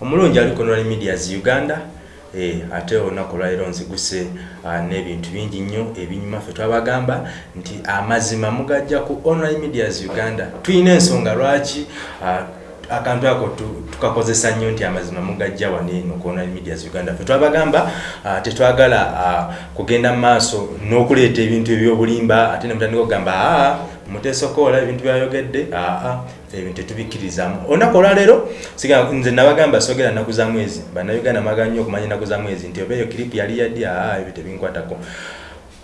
omulungi ali konal medias uganda eh, ate olunaku olwaliro nziguse uh, n'ebintu bingi nnyo ebinyuma ffe twabagamba nti amazima mugajja ku online medias uganda. Tulina ensonga lwaki uh, akantu ako tukakozesa nnyo nti amazima mugajja waneeno ku online medias uganda. Fe twabagamba uh, tetwagala kugenda mu maaso n'okuleeta ebintu ebyobulimba ate ne mutandika okugamba aa muteesokoola ebintu byayogedde aa ebintu tetubikkirizamu. Olunaku olwaleero nze nabagamba sogera nnaku za mwezi bannayuganda magaga nnyo okumanya ennaku za mwezi nti oba eyo kiripu yali yaddi aa ebyo tebinkwatako.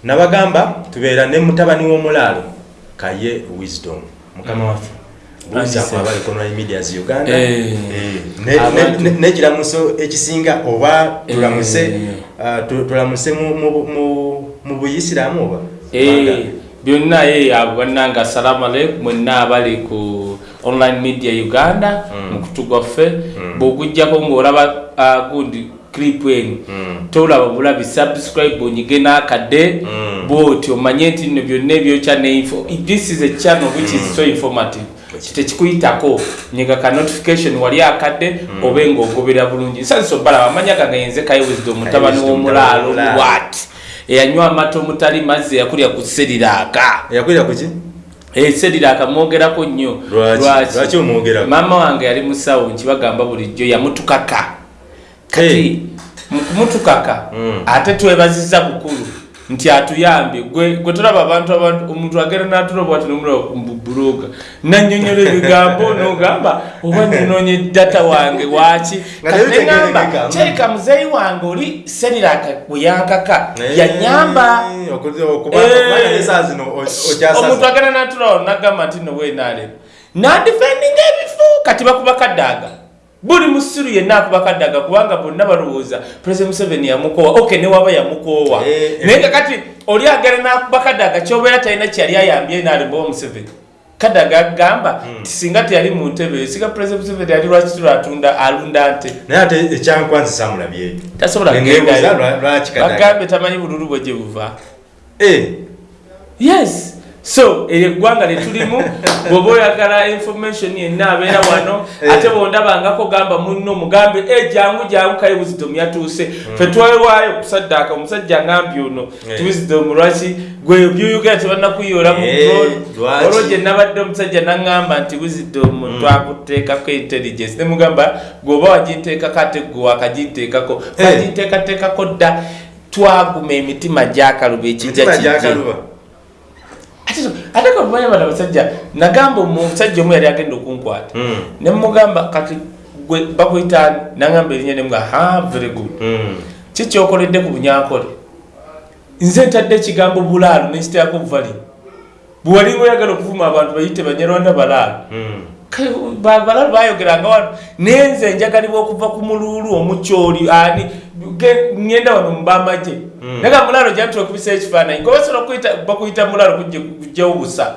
Nabagamba tubeera ne mutabani w'omulaalo kaye wisdom mukama waffe. Nekiramuso ekisinga oba tulamuse tulamuse mu buyisiramu oba byonna abo bannanga assalamu aleikum mwenna abali ku online media uganda mukutu gwaffe bwogujjako ngaolaba gundi clip enu tolaba bulabi subscribe onyige n'akadde bwoti omanye nti nno byonna ebyokya neinfo this is a channel which is so informative. Tekikuyitako nyega ka notification wali akadde obe ngaogobera bulungi. Nsaliso balaba amanya gagayenze kaye wisdom mutabani w'omulaalo wat eyanywa amata omutali mazzi eyakulya ku seriraaka eyakulya kuki seriraaka mwogerako nnyo. Lwaki? Omwogerako? Maama wange yali musawo nkibagamba bulijjo yamutukaka. Kati mukumutukaka ate twebaziza bukulu nti atuyambye gwe tolaba abantu omuntu agenda natuloba ati nomulabubuloga nanyonyola ebigambo nogamba oba ninonye data wange waki katigamba kyeka muzeyi wange oli seriraka weyankaka yanyamba omuntu agenda natuloba nagamba nti nowenalema nadifendinga ebifu kati bakuba kaddaga buli musiru yenna akuba kaddaga kubanga bonna balowooza. President museveni yamukoowa. Ok newaba yamukoowa. Naye nga kati oli agenda nakuba kaddaga kyobeera talina kyali ayambye nalimbawa museveni. Kaddaga agamba nti singa teyali mu ntebe singa president museveni yali lwaki tulwatunda alunda nte? Naye ate ekyankwanzi samulabye tasobola kugendayobagambe tamanyi bululu bwe gye buva. Yes so eryo eggwanga lyetulimu bwoba oyagala information yenna abeera wano ate bondabangako gamba muno mugambe e jangu jangu kaye wisdom yatuuse. Fe twewaayo kusaddaaka omusajja ngambye ono ti wisdom lwaki gwe byuyugera tebannakuyoola mu olwo gye nabadde omusajja naŋŋamba nti wisdom twakuteekako intelligence. Nemugamba gweoba waginteekako ate gwe wakaginteekako baginteekateekako dda twaguma emitima gyakaluba ekijja ate kamanya bana basajja nagamba omusajja omu yali agenda okunkwata. Nemugamba kati gwe bakuyita nagamba erinnya nemuga ha very good. Kikyokoledde ku bunyankole nze ntadde ekigambo bulaalo nekiteako vali bwewalinga oyagala okuvuma abantu bayite banyarwanda balaalo balaalo bayogeranga wano naye nze njagalibwa okuva ku muluulu omukyoli ani ngenda wano mubamaje naga mulalo jantula okubisa ekifaananyi ngobasobola bakuyita mulalo kujjawo busa.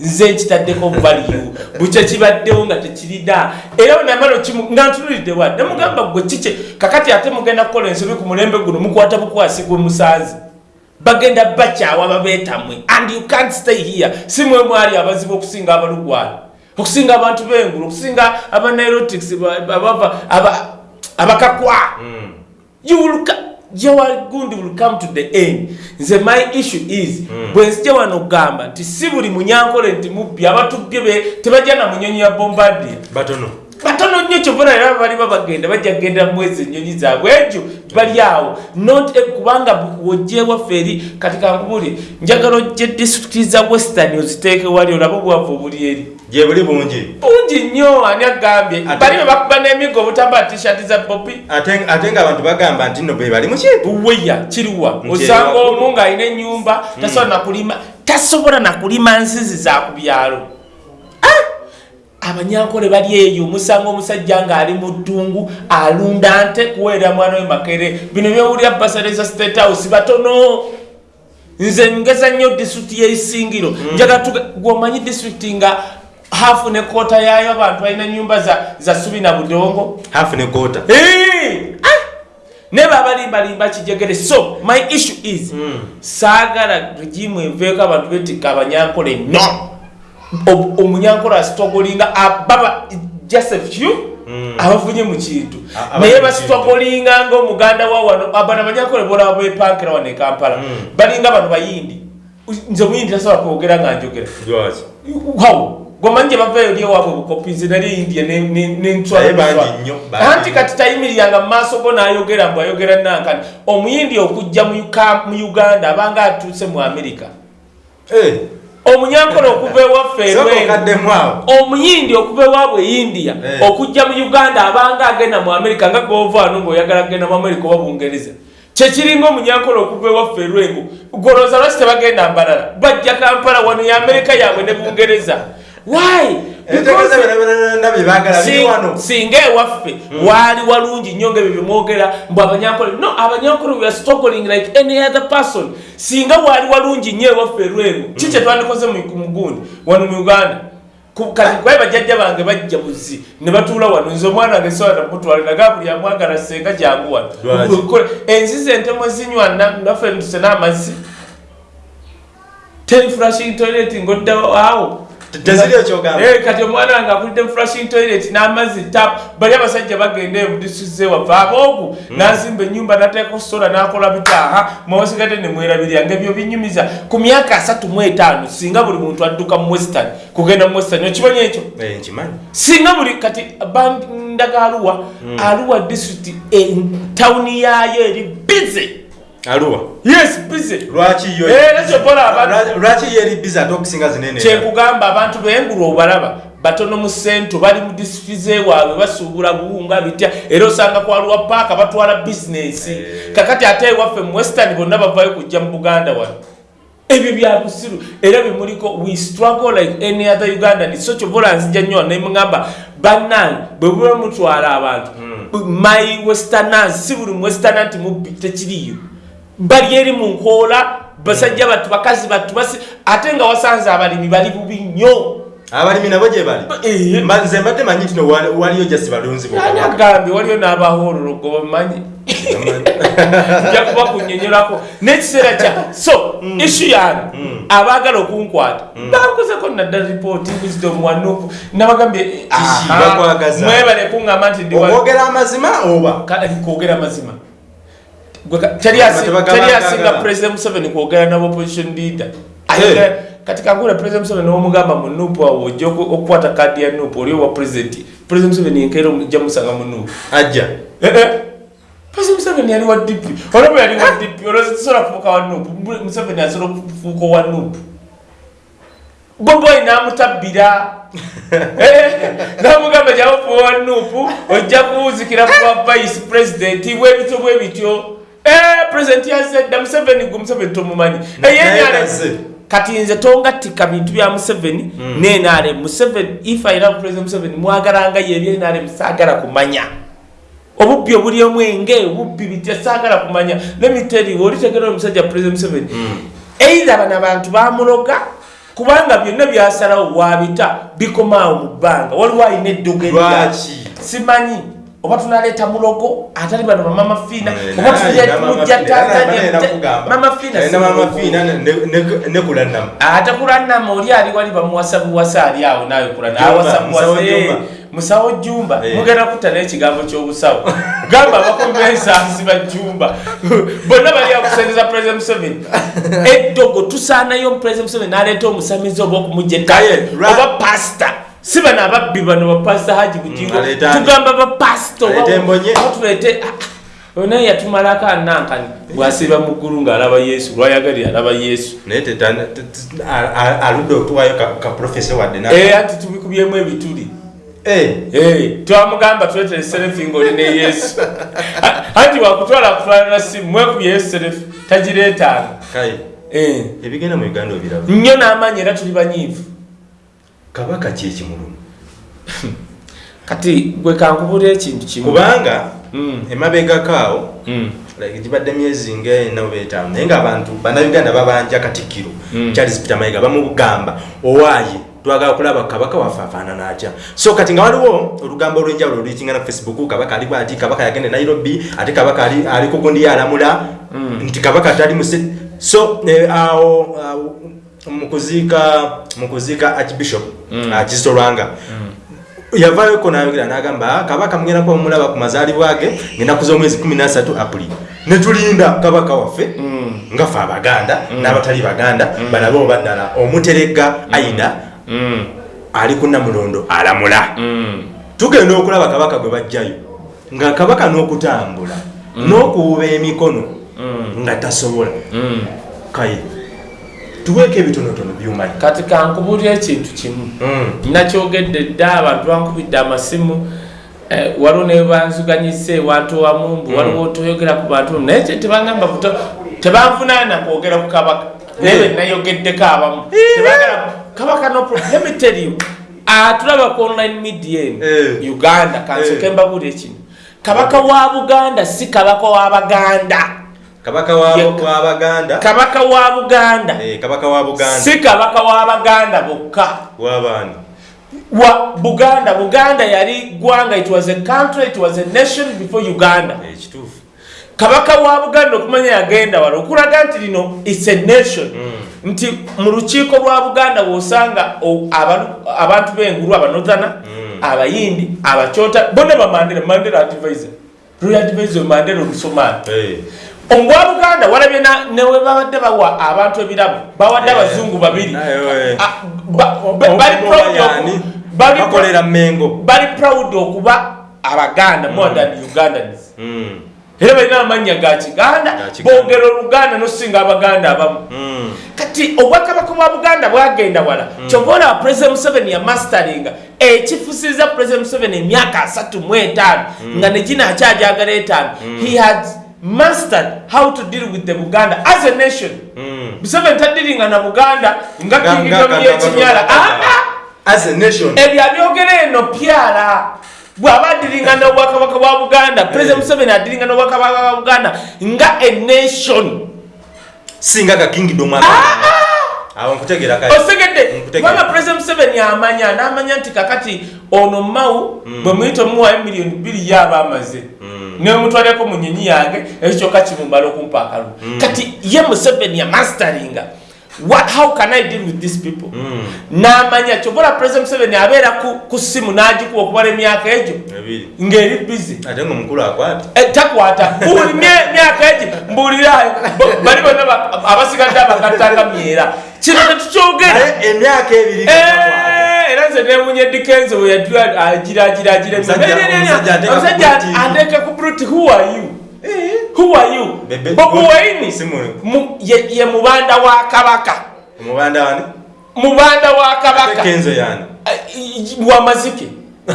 Nze nkitaddeko valiyu bukye kibaddewo nga tekirida. Era namala nga ntunulidde wa nemugamba gwe kike kakati ate mugenda kukola ensobi ku mulembe guno mukwata bukwasi gwe musanzi bagenda bakyawa babeetamwe and you can't stay here. Si mwe mwali abazibu okusinga abalugwala okusinga abantu b'engulu okusinga abanairotics abava abakakwa. Your gundi will come to the end. Nze my issue is bwe nzija wano okugamba nti si buli munyankole nti mubbi abatubye tebajja na munyonyi ya bombardier batono. Batono nnyo kyovuna era baliba bagenda bajja kgenda mwezi enyonyi zaabwe. Egyo bali awo. Not kubanga wojje waffe eri kati kankubuli njagala ojje disitulikiti za western oziteeke wali olaba obwavu obuli eri gye buli bungi. Bungi nnyo ani agambye? Bali be bakuba n'emigo obutambala tishati za bobi ate nga abantu bagamba nti nno be bali muki buweya kiriwa osanga omu ng'alina ennyumba tasobola nakulima tasobola nakulima nzizi za ku byalo. Abanyankole bali eyo omusanga omusajja ng'ali mu ddungu alunda nte kuweera mwana we makere. Bino byowulira basaleza state house batono. Nze ngeza nnyo disitulikiti y'eisingiro. Njaga gwomanyi disitulikiti nga hafu ne koota yaayo abantu balina nyumba za, za subi na budongo. Hafu ne koota hey! ah! ne babalimbalimba kijegere. So my issue is mm. saagala regimu enveeko abantu betikka abanyankole no. Omunyankole asitogolinga ababa just a few mm. abafunye mu kintu. Naye basitwakolinga ngaomuganda wa wano abana banyakole bola bepankira wano ekampala Mm. balinga bano bayindi. Nze muyindi tasobola kwogera nga njogera. Wow gomanyi gye bavayo eri ewaabwe bukopizi nali india Naye bangi nnyo, bangi anti kati tayimiriranga mu maaso go n'ayogera mbw ayogera nankani omuyindi okujja mu Uka- mu uganda abanga atuuse mu amerika Eh, omunyankole okuva ewaffe sooka erwengo okaddemu awo. Omuyindi okuva ewaabwe e india Eh. okujja mu uganda abanga agenda mu amerika nga govaano ngaoyagala kugenda mu amerika oba bungereza. Kyekiringa omunyankole okuva ewaffe erwengo golooza lwaki tebagenda mbalala? Bajja kampala wano ya amerika yaabwe ne bungereza wano singa ewaffe waali walungi nnyo nga ebyo byemwogera mbu abanyankole no abanyankole we are struggling like any other person. Singa waali walungi nnyo ewaffe erwengo ki kyetwandikoze mu mugundi wano mu uganda. Kwaye bajjajja bange bajja buzi ne batuula wano nze omwana wange sola namutwaliraga buli amwagala senga jangu wano. Enzizi entemu zinywa na- naffe ntuse n'amazzi teri flashing toilet ngodda awo Eh, kati omwana wange akulidde mu flashing toilet n'amazzi tap bali abasajja bagenda ebudisuze wava aboogu n'azimba ennyumba n'ateekako sola n'akola bitaaha mwawasigadde ne mwerabirira nga ebyo binyumiza ku myaka asatu mu etaano singa buli muntu adduka mu western kugenda mu western okimanyi ekyo? Eh, singa buli kati band- ndaga aluwa aluwa district tawuni yaayo eri bize aluwa? Yes bize lwaki yo Era kyokola abantu- Lwa- lwaki yeri bizi ate okusinga zinene kyekugamba abantu bengulu obalaba batono mu sento bali mu disitulikiti zewaabwe basuubula buwunga bitya era osanga kwaliwa paaka batwala bizinesi Eh. kakati ate ewaffe mu western bonna bavayo kujja mu buganda wano. Ebyo bya busiru era bimuliko we struggle like any other ugandan. So kyovola nzija nnyo nemugamba bannange bwe buba mutwala abantu my westerners si buli mu westerner nti mubbi tekiriyo bali eri mu nkoola basajja battu bakazi battu basi ate nga wasanze abalimi bali bubi nnyo. Abalimi nabo gye bali? Nze mbadde manyi nti no wali- waliyo jasi balunzi ani agambye waliyo n'abahoolologo bamanyi nja kuba kunyonyolako n'ekiseera kya so isu yange abaagala okunkwata. Bankozeko naddala ripooti wisdom wanupu nabagambye aha, bakwagaza. mwebale kuŋŋamba nti ndi wa- okwogera amazima oba? Kwogera mazima Gwe ka- teri asinga president museveni kwogera nabo opposition leader kati kangula president museveni womugamba mu nupu awo ojja oku- okukwata kadi ya nupu oli owa president. President museveni enkeera ojja musanga mu nupu ajja. Eh, eh. president museveni yali wa dp olwoba yali wa dp olwoza tisobola kufuuka wa nupu Mu- museveni asobola okufuuka owa nupu boboyi namutabbira namugamba gyabafuwa wa nupu ojja kuwuzikira kuwa vice president. Bwebityo bwebityo president yazedda museveni gwe museveni tomumanyi Naye eyenyale naze. kati nze tongattika bintu bya museveni nenare museveni if i love president museveni mwagalanga ye ebyenare saagala kumanya. Obubbi obuli omwenge obubbi bitya saagala kumanya. Lemiteri olitegera omusajja president museveni. Eira bano abantu bamuloga kubanga byonna byasalawo wabita bikomaawo mu bbanga. Waliwo alina eddogo erya Lwaki? simanyi oba tunaleeta mulogo atali bano bamama fiina. Eh, oba naye tujja alina tujja Mama Fiina, naye tatanya nakugamba. mama fiina Alina si mama mulogo. fiina ne- ne- ne kulannama ate kulannama oli ali wali bamuwasa buwasa ali awo Jumba, kulannawasa Musawo Jumba. musawo jumba. Eh. mugenda kutta n'ekigambo ky'obusawo. Gamba abakubi b'ensansi bajumba bonna bali akusendeza president museveni. Eddogo tusaanayo president museveni n'aleeta omusamizi oba okumugja oba pasita si bano ababbi bano bapasita haji bugingo Mm, tugamba Aleeta embonye? oba tuleete onaye yatumalako anankani bwasiiba mu ggulu ng'alaba yesu lwayagalira alaba yesu. Naye aludde okutuwayo ka- ka profesa wadde Eh, anti tubikubyemu ebituli. Eh, Eh, twamugamba tuletere serefi ngaoli ne yesu. Anti wakutwala akutwalira simu mwekubye yesu serefi Eh, ebigenda mu uganda obiraba nnyo n'amaanyi era tuli banyiivu kabaka ki ekimuluma kati gwe kankubula ekintu kimu kubanga Mm. emabegako awo Mm. gibadde myezi ngaena oba etaano naye ngaabantu bannayuganda babanja katikkiro Mm. charles peter mayiga bamugamba owaaye twagala kulaba kabaka waffe afaanana atya so kati nga waliwo olugambo olwenjawulo oluyikingana facebook kabaka ali bwati kabaka yagenda e nairobi ate kabaka ali, ali kugundi alamula Mm. nti kabaka tali muse so eh, awo, mukuziika mukuziika archbishop Mm. ah, kizito lwanga yavayoko nayogera nagamba "Ah, kabaka mugenda kuba mumulaba ku mazaalibwa ge ngenaku z'omwezi 13 apuli netulinda kabaka waffe nga fe abaganda n'abatali baganda balabe oba ddala. Omuterega aina ali ku namulondo alamula. Tugenda okulaba kabaka gwe bajjayo nga kabaka n'okutambula n'okuwuba emikono nga tasobola. Kaye tuweeko ebitonotono byumanyi kati kankubulira ekintu kimu. Nakyogedde dda abantu bankubidde amasimu eh, waliwo nebanzuganyise ewantu wamumbu waliwo toyogera ku bantu naye kye tebagamba buto tebanvunaana kwogera ku kabaka. Naye benayogeddeko abamu tebagala kabaka no problem. Let me tell you. Atulaba ku online media eno Eh. uganda kansoke Eh. mbabuulire kino. Kabaka wa buganda si kabaka w'abaganda kabaka wa- w'abaganda kabaka wa buganda. Eh, kabaka wa buganda. Si kabaka w'abaganda bokka. W'abaana wa buganda. Buganda yali gwanga it was a country it was a nation before uganda. Ekituufu kabaka wa buganda okumanya yagenda wala okulaga nti lino its a nation. Nti mu lukiiko lwa buganda bwosanga abantu b'engulu abanozana abayindi abacyota bonna bamandera mandera advisor royal advisor mandera olusomaani Eh, omubwa buganda walabye newe babadde bawa abantu ebirabo bawadde Eh, abazungu babiri. eh. Bali proud bakolera mengo. bali okuba abaganda more than ugandans Mm, era balina amannya ga kiganda. Ga Kiganda. boogera oluganda nosinga abaganda abamu. Mm. kati obwakabaka bwa buganda bwagenda wala. Kyova olaba president museveni yamastaringa ekifusiriza president museveni emyaka asatu mu etaano nga negina akyajagala etaano. He had mastered how to deal with the buganda as a nation. Mm. museveni tadiringa na buganda nga nga- yekinyala nga- as a nation. Ebyo abyogera eno pyala bw'aba adiringa n'obwakabaka bwa buganda. President museveni adiringa n'obwakabaka bwa buganda. Nga a nation. Singa ka kingdom awo nkutegera kale osegedde. Kubanga president museveni amanya n'amanya nti kakati ono mawu bwe muyita omuwayo miliyoni bbiri yaba amaze. Nemutwaleko mu nyonyi yange ekyo kyokka kimumala okumpa akalulu kati ye museveni yamastaringa What, how can I deal with these people? N'amanya kyobola president Museveni abeera ku, ku simu n'agikuwa okubala emyaka egyo? Ebiri. Ng'eri busy. ate nga omukulu akwata Eh, takwata. Buli mye- myaka egi mbulirayo Bo- bali bonna ba- abasigadde abakattanga myera kino tetukyogera naye emyaka ebiri takwata. Eh, era nze newunya dikenze we yajula agiragiragira Omusajja- omusajja ateeka ku omusajja Blue TV. ateeka ku bruti who are you who are you? Bobi waini ye ye mubanda wa kabaka. Omubanda wani mubanda wa kabaka. Kenzo yani? Eh, wa mazike.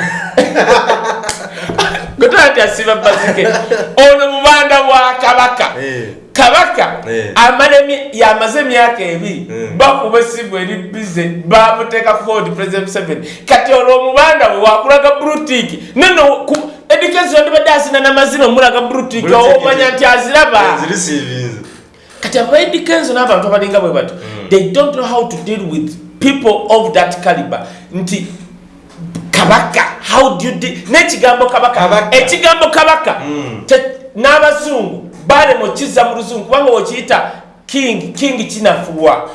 Gotala nti asiba mazike. Ono mubanda wa kabaka. Eh. Kabaka Eh. yamaze emyaka ebiri Mm. bakuba esimu eri bize bamuteeka ford president museveni kati olwo omubanda we wakulaga brutiki nono edikesi ondibadde asina namazina omulaga brutiki Brutiki. omanya nti aziraba zirisiivinze kati abaedikenzo n'abantu abalinga bwe bato they don't know how to deal with people of that caliber nti kabaka how do you deal n'ekigambo kabaka ekigambo kabaka Mm. te- n'abazungu balema okizza mu luzungu kubanga okiyita king king kinafuwa.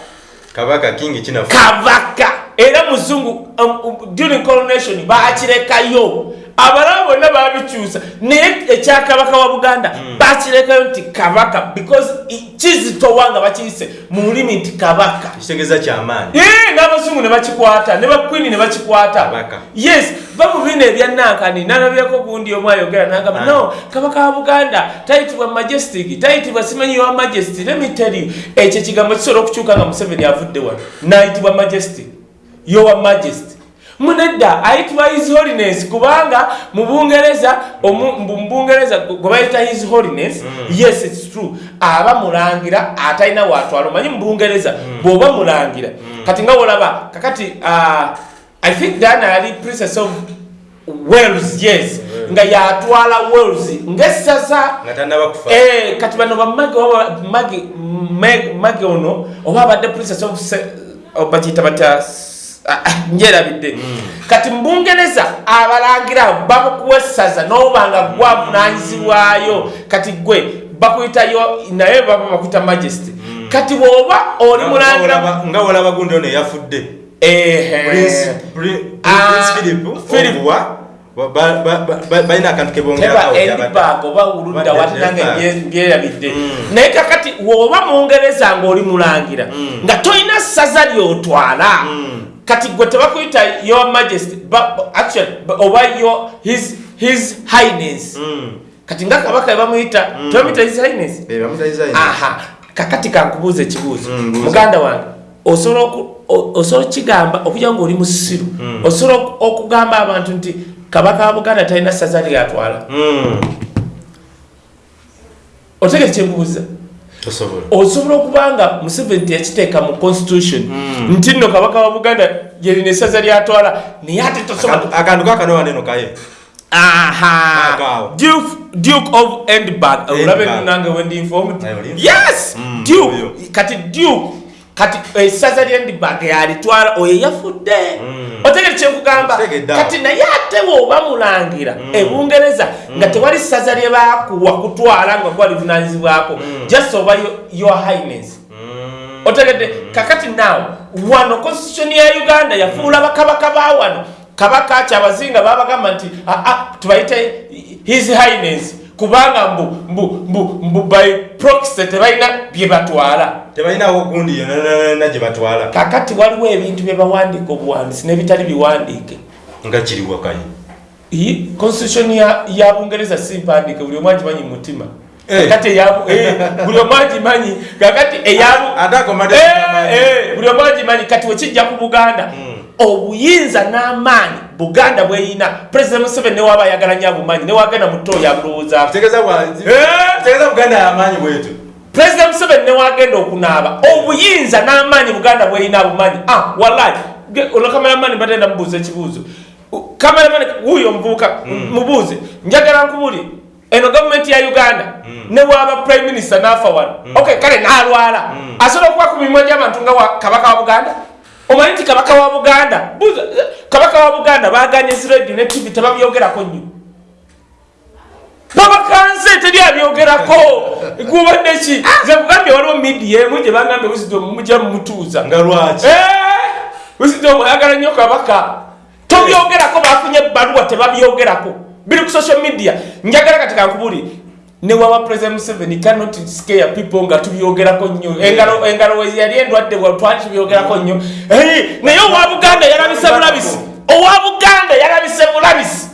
Kabaka kingi kinafu kabaka. Era muzungu um, um, during coronation bakirekayo abalala bonna babikyusa naye ekyakabaka wa buganda bakirekayo nti kabaka because kizitowa nga bakiyise mu lulimi nti kabaka. Kitegeeza kyamaanyi n'abazungu ne bakikwata ne bakwini ne bakikwata. Yes ba mu bino ebyanankani nalabyeko gundi omu ayogera nagamba Ah. no kabaka wa buganda tayitibwa majestic tayitibwa simanyi wa majesty you ekyo ekigambo kisobola okukyuka nga museveni avudde wano. Nayitibwa majestic. Yowa majesty munedda ayitibwa his holiness kubanga mu bungereza omu- mu bungereza gwe bayita his holiness yes its true. Aba mulangira atalina watwala omanyi mu bungereza bw'oba mulangira. Kati nga wolaba kakati ah, i think dana yali princess of wales yes. Nga yatwala wales. Tanaba kufa. Eh, kati bano bamage mage ono oba abadde princess of bakiyita batya njerabidde kati mubungereza abalangira bakukuwa essaza nobanga gwavunanyizibwayo kati gwe bakuyitayo naye baba bakuyita majesty kati bwoba oli Nga- mulangira nga nga wolaba gundi ono eyafudde. Prince- Pri- Ah, Prince Philip Philip. obuwa ba- ba- ba- ba- balina akantu teba kebongerako endibag oba uludda watinange byerabidde Mm. naye kakati woba mungereza ngaoli mulangira Mm. nga tolina ssaza lyotwala Mm. Kati gwe tebakuyita your majesty actually ba- oba your his, his highness. Mm. kati nga kabaka bamuyita Mm. tebamuyita his highness? Aha. Kakati kankubuuza ekibuuzo. Mm, muganda wange osobola okigamba okugira ngaoli musiru. Mm. osobola oku- okugamba abantu nti kabaka wa buganda talina ssaza lyatwala Mm. otegere kyenkubuuza osobola. Okuba nga museveni teyakiteeka mu constitution Mm. nti nno kabaka wa buganda yerina essaza lyatwala naye ate tosobola Akantu- akantu kakanowa neno kaye. Aha! Duke duke of endbag olabe nange wendi informed. Naye oli- yes! Mm, duke! kati duke kati essaza lyendibag yalitwala oyo yafudde Mm. otegere kyenkugamba kati naye ate bwoba mulangira Mm. ebungereza nga tewali ssaza lye bakuwa kutwala nga gwalivunanyizibwako Mm. just oba yo- your highness Mm. otegedde kakati naawe wano constitution ya uganda yafuula bakabaka ba wano kabaka ki abazinga babagamba nti aa tubayite his highness kubanga mbu mbu mbu mbu by proxy tebalina bye batwala. Tebalinawo gundi yonana gye batwala. Kakati waliwo ebintu bye bawandiika obuwandiisi n'ebitali biwandiike. Nga kiriwa kaye Iyi- constitution ya, ya bungereza si mpandiike buli omu agimanyi mu mutima. Eh. kakati eh, buli omu agimanyi kakati eyabu ate akomade Eh, eh, buli omu agimanyi kati wekijja ku buganda. Mm. Obuyinza n'amaanyi buganda bweyina. President museveni newaba ayagala nyo abumanyi newagenda mu ttoo yabulowoozaako tegeza bwa- Eh. president museveni newagenda okunaaba. Obuyinza n'amaanyi buganda bweyina abumanyi ah wallahi. Kameramani batenda mubuuza ekibuuzo. Kameramani wuyo omuvubuka mubuuze. Njagala nkubuli eno gavumenti ya uganda newaba prime minister nafa wano. Okay kale nalwala. Asobola okuba ku mimwa gy'abantu nga kabaka wa buganda omanyi nti kabaka wa buganda buuza kabaka wa buganda baganye ziradio ne tv tebabyogerako nnyo. Babakanse teri abyogerako gubadde ki? Ze kugambye waliwo midiya emu gye bagambye wisdom mujja mumutuuza nga lwaki? Wisdom ayagala nnyo kabaka. Tobyogerako bafunye ebbaluwa tebabyogerako. Biri ku social media. Njagala kati kankubuli newawa president museveni cannot scare people nga tubyogerako nnyo. Engalo engalo we yali endwadde bwa twali tubyogerako nnyo. Eh, naye owa buganda yalabise bulabisi owa buganda yalabise bulabisi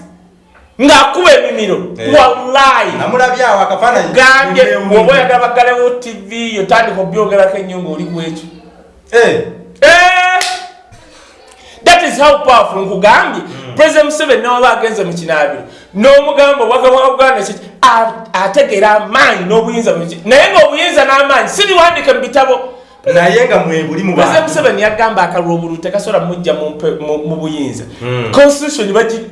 ng'akuba emimiro. Eh. wallahi. Namulabyawo akafaananyi. Gambye Mumbe- bwoba oyagala baggalewo tv yotandika obyogerako ennyo ng'oli kwekyo Eh, Eh, that is how powerful nkugambye president museveni nawaba agenze mu kinaabiro n'omugamba obwagaba bwa buganda kiki a- ategeera amaanyi n'obuyinza buki naye ng'obuyinza n'amaanyi sibiwandike mu bitabo. Naye nga mwebuli mu president bantu. Museveni yagamba akalulu obululu tekasobola mujja mu mpe- mu mu buyinza. Mm. constitution bagi-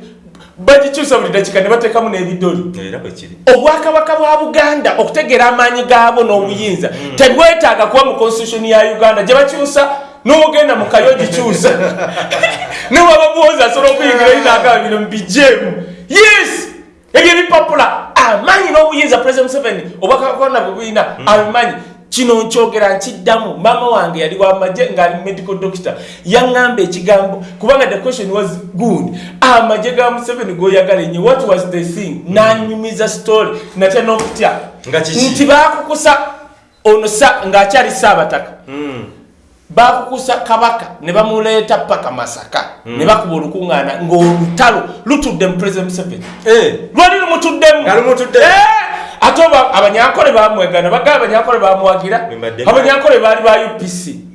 bagikyusa buli dakika ne bateekamu n'ebidoli. Era bwekiri obwakabaka bwa buganda okutegeera amaanyi gaabwo n'obuyinza tebwetaaga kuba mu constitution ya uganda. Gye bakyusa n'ogenda mu kayo gikyusa newaba bwozi asobola okuyingirayo nagaba bino mubijjeemu yes! Ebyo ebipapula amaanyi n'obuyinza president museveni obwakabakona bwe bulina abimanyi kino nkyogera nkiddamu. Maama wange yali wamagye ngaali medical doctor. Yaŋŋamba ekigambo kubanga the question was good. Amagye ga museveni goyagala enyo what was the thing? Nanyumiza story. Natya n'okutya nti bakukusa ono ng'akyali saabataka. Mm. Bakukusa kabaka ne bamuleeta paka masaka. Ne bakuba olukuŋŋaana ng'olutalo lutudde mu president museveni. Eh, lwali lumutuddemu. Nga lumutuddemu. Eh, ate oba abanyankole bamwegana bagala abanyankole bamuwagira abanyankole baali ba upc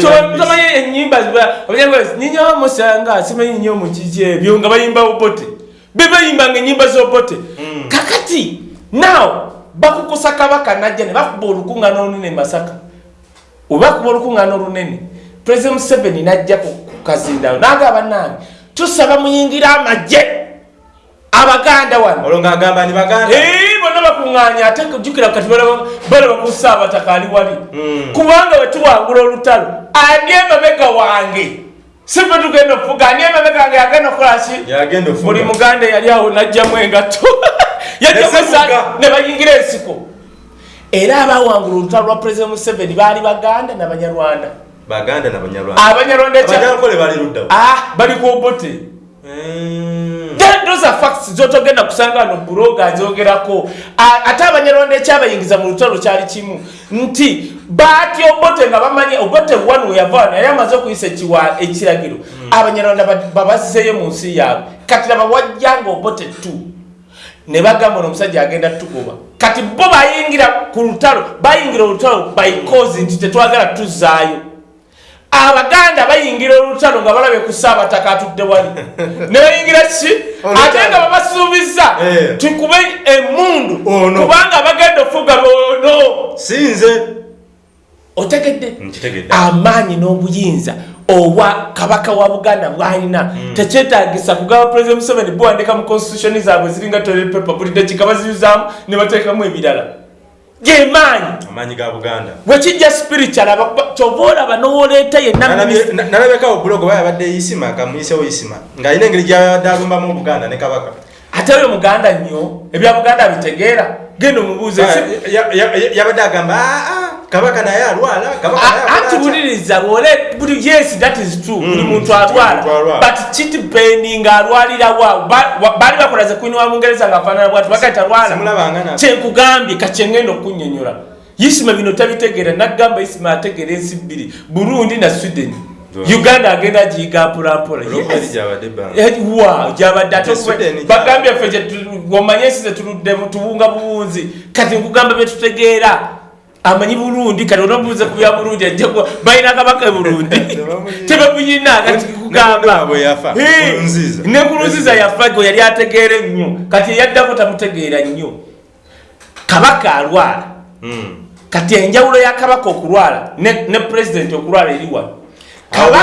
tomanyi enyimba nyinyo musanga simanyi nyo mukiki ebyo nga bayimba obote. Be bayimbanga enyimba z'obote. Kakati now bakukusa kabaka najja ne bakuba olukuŋŋaana olunene masaka webakuba olukuŋŋaana olunene president museveni najja ku kazindawo nagamba nange tusaba muyingira amagye abaganda wano. Olwo ng'agamba ni baganda. Bonna bakuŋŋaanya ate jukira kati balaba ku saabataka ali wali. Mm. kubanga bwe tuwangula olutalo ani emabega wange? Sife tugenda okufuga ani emabega wange yagenda okukolaki buli muganda eyali awo najjamu engatto. Yajjamu Nesifuga. esa- ne bayingira ensiko era abawangula olutalo lwa president museveni baali baganda nabanyarwanda baganda nabanyarwanda abanyarwanda ekya- abanyankole bali luddawo. Ah, ku obote Mm. Then those are facts zotogenda kusanga no buloga azogerako A- ate abanyarwanda ekyabayingiza mu lutalo kyali kimu. Nti batya obote nga bamanyi obote one weyava naye amaze okuyisa ekiragiro. Abanyarwanda ba- babazizeyo mu nsi yaabwe. Kati laba wajjanga obote tu ne bagamba ono omusajja agenda tugoba kati bo bayingira ku lutalo bayingira olutalo bycause nti tetwagala tuzaayo abaganda bayingira olutalo nga balabye ku saabataka atudde wali. Ne bayingira ki? Ate nga babasuubiza Eh. tukube emundu kubanga bagenda ofuga ono sinze. Otegedde. Amaanyi n'obuyinza obwa kabaka wa buganda bwalina. Tekyetagisa kugaba president museveni buwandika mu constitution zaabwe ziringa toilet paper buli dakika baziyuzaamu ne bateekamu ebirala gemaanyi amaanyi ga buganda. Bwekijja spiritual kyova olaba n'owoleeta yenna Nalabye- na- nalabekawo bulogo baya badde isima kamuyisewo isima ng'alina engeri gyabadde alumbamu obuganda ne kabaka. Ate oyo muganda nnyo ebya buganda bitegeera genda omubuuze Ya- ya- ya- ya- yabadde agamba "Ah, ah, kabaka naye alwala kabaka naye akola anti atya?" buliriza bwole buli yes that is true buli Mm, muntu buli muntu alwala. but pain nga alwalira wa ba- wa- baali bakola ze kwini wa mungereza nga afaanana bwati bagaita lwala kyenkugambye kakyengenda okunyonyola isima bino tabitegeera naggamba isima ategeera ensi bbiri burundi na sweden. Right. Uganda agenda agiyiga mpolampola gyabadde. Eh, gyabadde ate bagambye ffe omanye ensi zetuluddemu tubunga buwunzi kati nkugamba byetutegeera amanyi burundi kati onobuuze ku bya burundi ajja balina kabaka e burundi. Tebamuyina kati kugamba bwe yafa, gwe yali ategeera ennyo. Kati eyaddako tamutegeera nnyo. Kabaka alwala. Mm. kati enjawulo ya kabaka okulwala ne, ne pulezidenti okulwala eriwa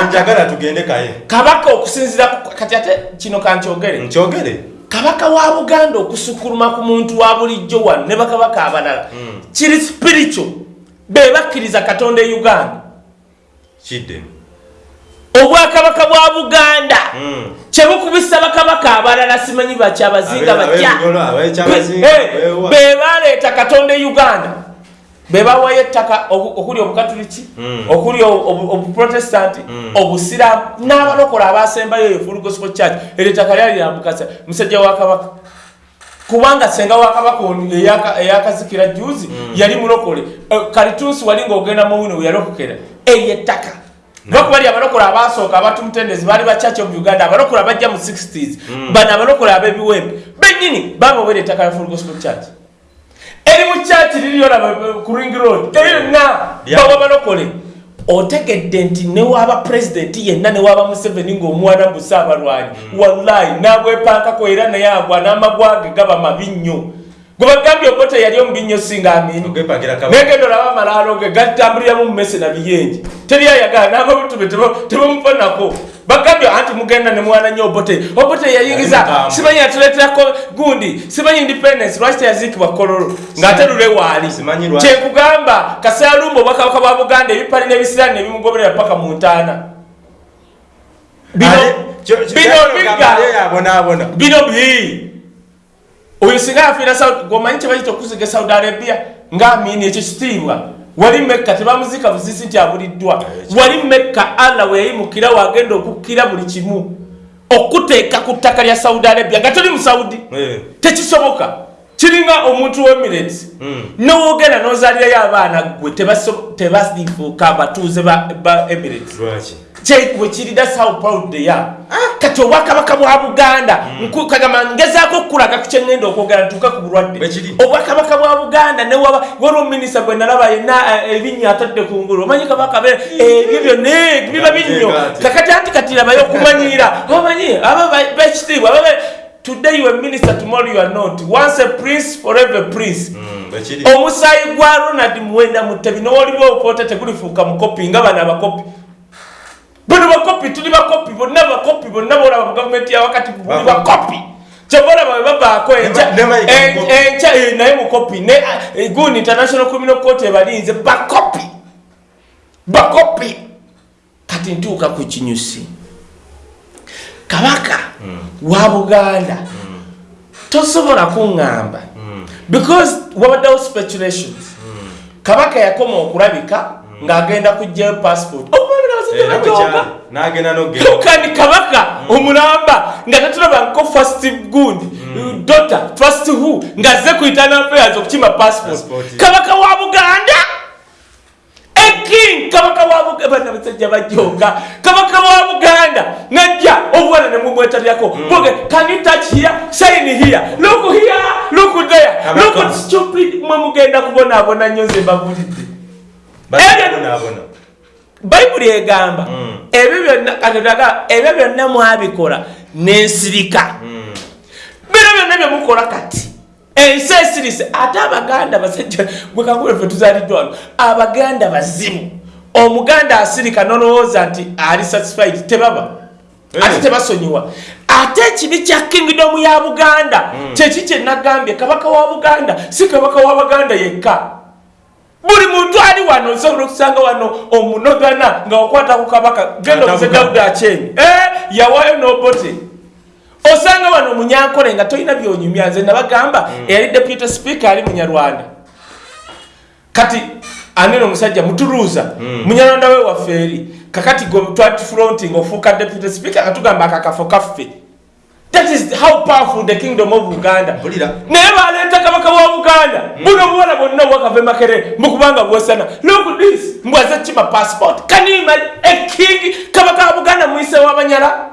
njagala tugende kaye. Kabaka okusinzira ku- kati ate kino kankyogere. Nkyogere. Kabaka wa buganda okusukuluma ku muntu wa bulijjo wano ne bakabaka abalala. Mm. kiri spiritual. Be bakkiriza katonda e uganda. Kidde. Obwakabaka bwa buganda. Mm. kyebukubisa bakabaka abalala simanyi bakyabazinga beewa. be baleeta katonda e uganda be bawayo ettaka oku- okuli obukatuliki Mm. okuli obu- obu- obuprotestanti Mm. obusiraamu n'abalokola abasembayo eyo full gospel church. Eryo ettaka lyali lyambukasa musajja wa kabaka kubanga senga wa kabaka ono eyaka- eyakazikira juzi yali mulokole. Eh, kalitunsi wali ngaogenda muwino we yalokokera. Eryo ettaka. Lwakuba li abalokola abasooka abatumutendezi baali ba church of uganda. Abalokola bajja mu 60s bano abalokola ab'ebiwempe. Bennyini babawera ettaka lya full gospel church eri mu church liriyolaba ku ring road. Lya- bawa balokole otegedde nti newaba pulezidenti yenna newaba museveni ng'omwana busa abalwanyi wallahi nagwepankako era naye agwa n'amagwage gaba mabi nnyo gwe bagambye obote yali omubi nnyo singa amini negenda olaba amalaalo ge gatambuliramu mu mese na biyenje. Teri ayagala nagobutube tebamufanako bagambye anti mugenda ne mwana nnyo obote. Obote yayingiza simanyi yatuleeterako gundi simanyi independence lwaki teyaziikibwa kololo? Ng'ate lule waali. Kyekugamba kasaalumba obwakabaka bwa buganda ebipali n'ebisiraani nebimugoberera paka mu ntaana. Bino bino bino bi oyo singa afiira Saudi- gwomanyi kyebayita okuziga saudi arabia ngaamini ekyo kitiibwa. Wali mekka tebamuzika buzisi nti abuliddwa. Wali mekka allah weyayimukira wagenda okukkira buli kimu okuteeka ku ttaka lya saudi arabia. Nga toli mu saudi Eh. tekisoboka. Kiringa omuntu w'emirates Mm. nowogenda nozaalirayo abaana gwe tebasifuuka abatuuze ba ba emirates thats how proud they are kati obwakabaka bwa buganda nku- kagamba ngezaako okukulaga ku kyengenda okwogera ntuuka ku bulwadde. Obwakabaka bwa buganda newaba waliwo minisita gwe nalaba yenna eh, erinnya atadde ku ngulu. Omanyi kabaka be ebyo byonna biba binnyo kakati anti kati labayo okumanyira. Omanyi aba ba- bekitiibwa aba be- today you are minister tomorrow you are not. Once a prince forever prince. Mm, bwekiri omusaayi gwa ronald muwenda mutebi nowoliwo opoota tegulifuuka mukopi nga bano abakopi bano bakopi tuli bakopi bonna bakopi bonna bolaba mu gavumenti yawakati buli Bakopi. bakopi kyobolaba bwe babaako enkya- mukopi. enkya eh, naye mukopi ne gundi international criminal court ebalinze bakopi. Bakopi. Kati ntuuka ku kinyusi. Kabaka wa buganda. Tosobola kuŋŋamba because wabaddewo speculations. Kabaka yakoma okulabika ng'agenda kugjayo passport lukani kabaka omulamba nga tatulabanko fast gundi dota fast who? Ngaze kuitana affairs okukima passport kabaka wa buganda? Eking kabaka wabana basajja bajoga kabaka wa buganda? Najja. Obwana nemumwetalyako boge can you touch here? Sign here. Look here. Look there. Look stupid. Mwe mugenda kubonaabona nnyo nze mbabulidde bayibuli egamba mm. ebyo byonna katetaga ebyo byonna mwabikola nensirika mm. bino byonna byemukola kati ensi esirise ate abaganda basajja gwekaguleffe tuzaliddwano abaganda bazimu omuganda asirika nolowooza nti ali satisfied tebaba ate tebasonyiwa ate ekibi kya kingdomu ya buganda mm. kyeki kyenagambye kabaka wa buganda si kabaka wa baganda yekka buli muntu ali wano osobola okusanga wano omunogana nga wakwata ku kabaka. Genda omuze dawudi akyeni. Eh, yawayo nobote osanga wano omunyankole nga tolina byonyumya nze nabagamba mm. eyali deputy speaker ali munyarwanda. Kati anene omusajja mutuluuza mm. munyarwanda we waffe eri. Kakati twatufronting ofuuka deputy speaker katugamba akakafo kaffe that is how powerful the kingdom of uganda. Naye baleeta kabaka wa buganda. Mm. buno buwala bwonna bwakava makere mukubanga bwesana look this. Mbwaze kima passport. Kanima eking kabaka wa buganda muyise wabanyala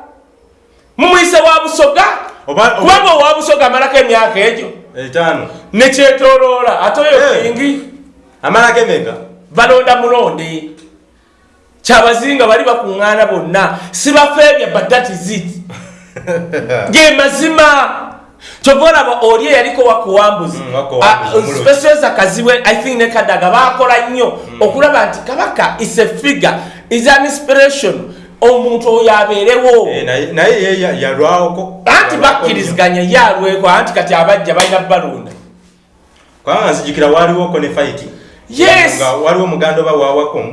mumuyise wa busoga? Kubanga owa busoga amalako emyaka egyo. Nekyetoloola ate oyo eh. kingi? Amalako emeka? Balonda mulonde kyabazinga bali bakuŋŋaana bonna. Sibafeebya but that is it ge mazima. Kyova olaba oli eyaliko wakuwambuzi? Mm, specialza kaziwe i think ne kadaga bakola nnyo mm. okulaba nti kabaka is a figure is an inspiration. Omuntu oyo abeerewo. Eh, naye yalwawoko anti bakkiriziganya ye alweko anti kati abajja balina balunda. Kubanga nzijukira waliwoko ne fight yes. Waliwo omuganda oba wawako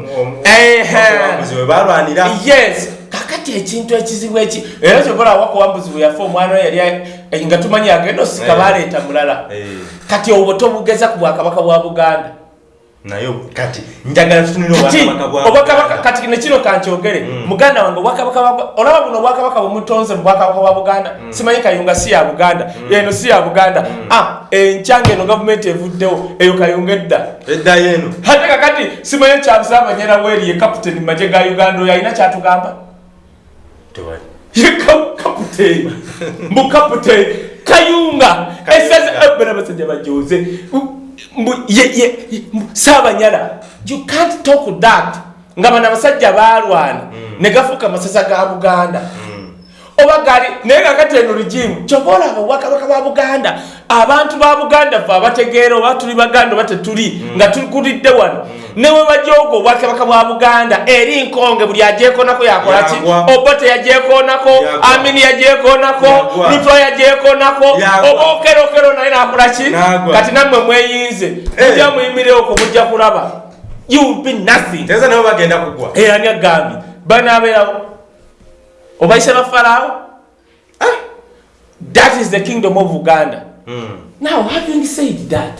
webalwanira yes kakati ekintu ekizibu eki. Era kyokola wakuwambuzi bwe yafa omwana yali eh, nga tumanyi agenda osika Eh. baleeta mulala. Eh. kati obwo tobugeza ku bwakabaka bwa buganda. Kati nekino kankyogere. Mm. muganda wange olaba buno obwakabaka bwemutonze mu bwakabaka bwa buganda. Simanyi kayunga si ya buganda. Eno si ya buganda. Ah, encyanga eno gavumenti evuddewo eyo kayunga edda. Ate kakati simanyi kyabusaabanyera weeri ye kaputeni maje ga uganda oyo alina kyatugamba ye ka- kaputeni mbu kaputeni kayunga. Esaza bana basajja bajoze mbu ye- ye- mbu saabanyala you can't talk that. Nga bana basajja balwana ne gafuuka masasa ga buganda oba gali naye kakati eno rigimu kyova olaba obwakabaka bwa buganda abantu ba buganda fe abategeera oba tuli baganda oba tetuli nga tukulidde wano. Newe bajooga obwakabaka bwa buganda eri nkonge buli ajekonako yakolaki obote yajekonako Yagwa. amini yajekonako Yagwa. lutwa yajekonako Yagwa. oba okerokero naye nakolaki kati nammwe mweyinze Eh. mujja muyimireoko mujja kulaba. You will be nothing. Kugwa. Eyani agambye banaabeerawo obayise bafaraawo that is the kingdom of uganda. Mm. now having said that?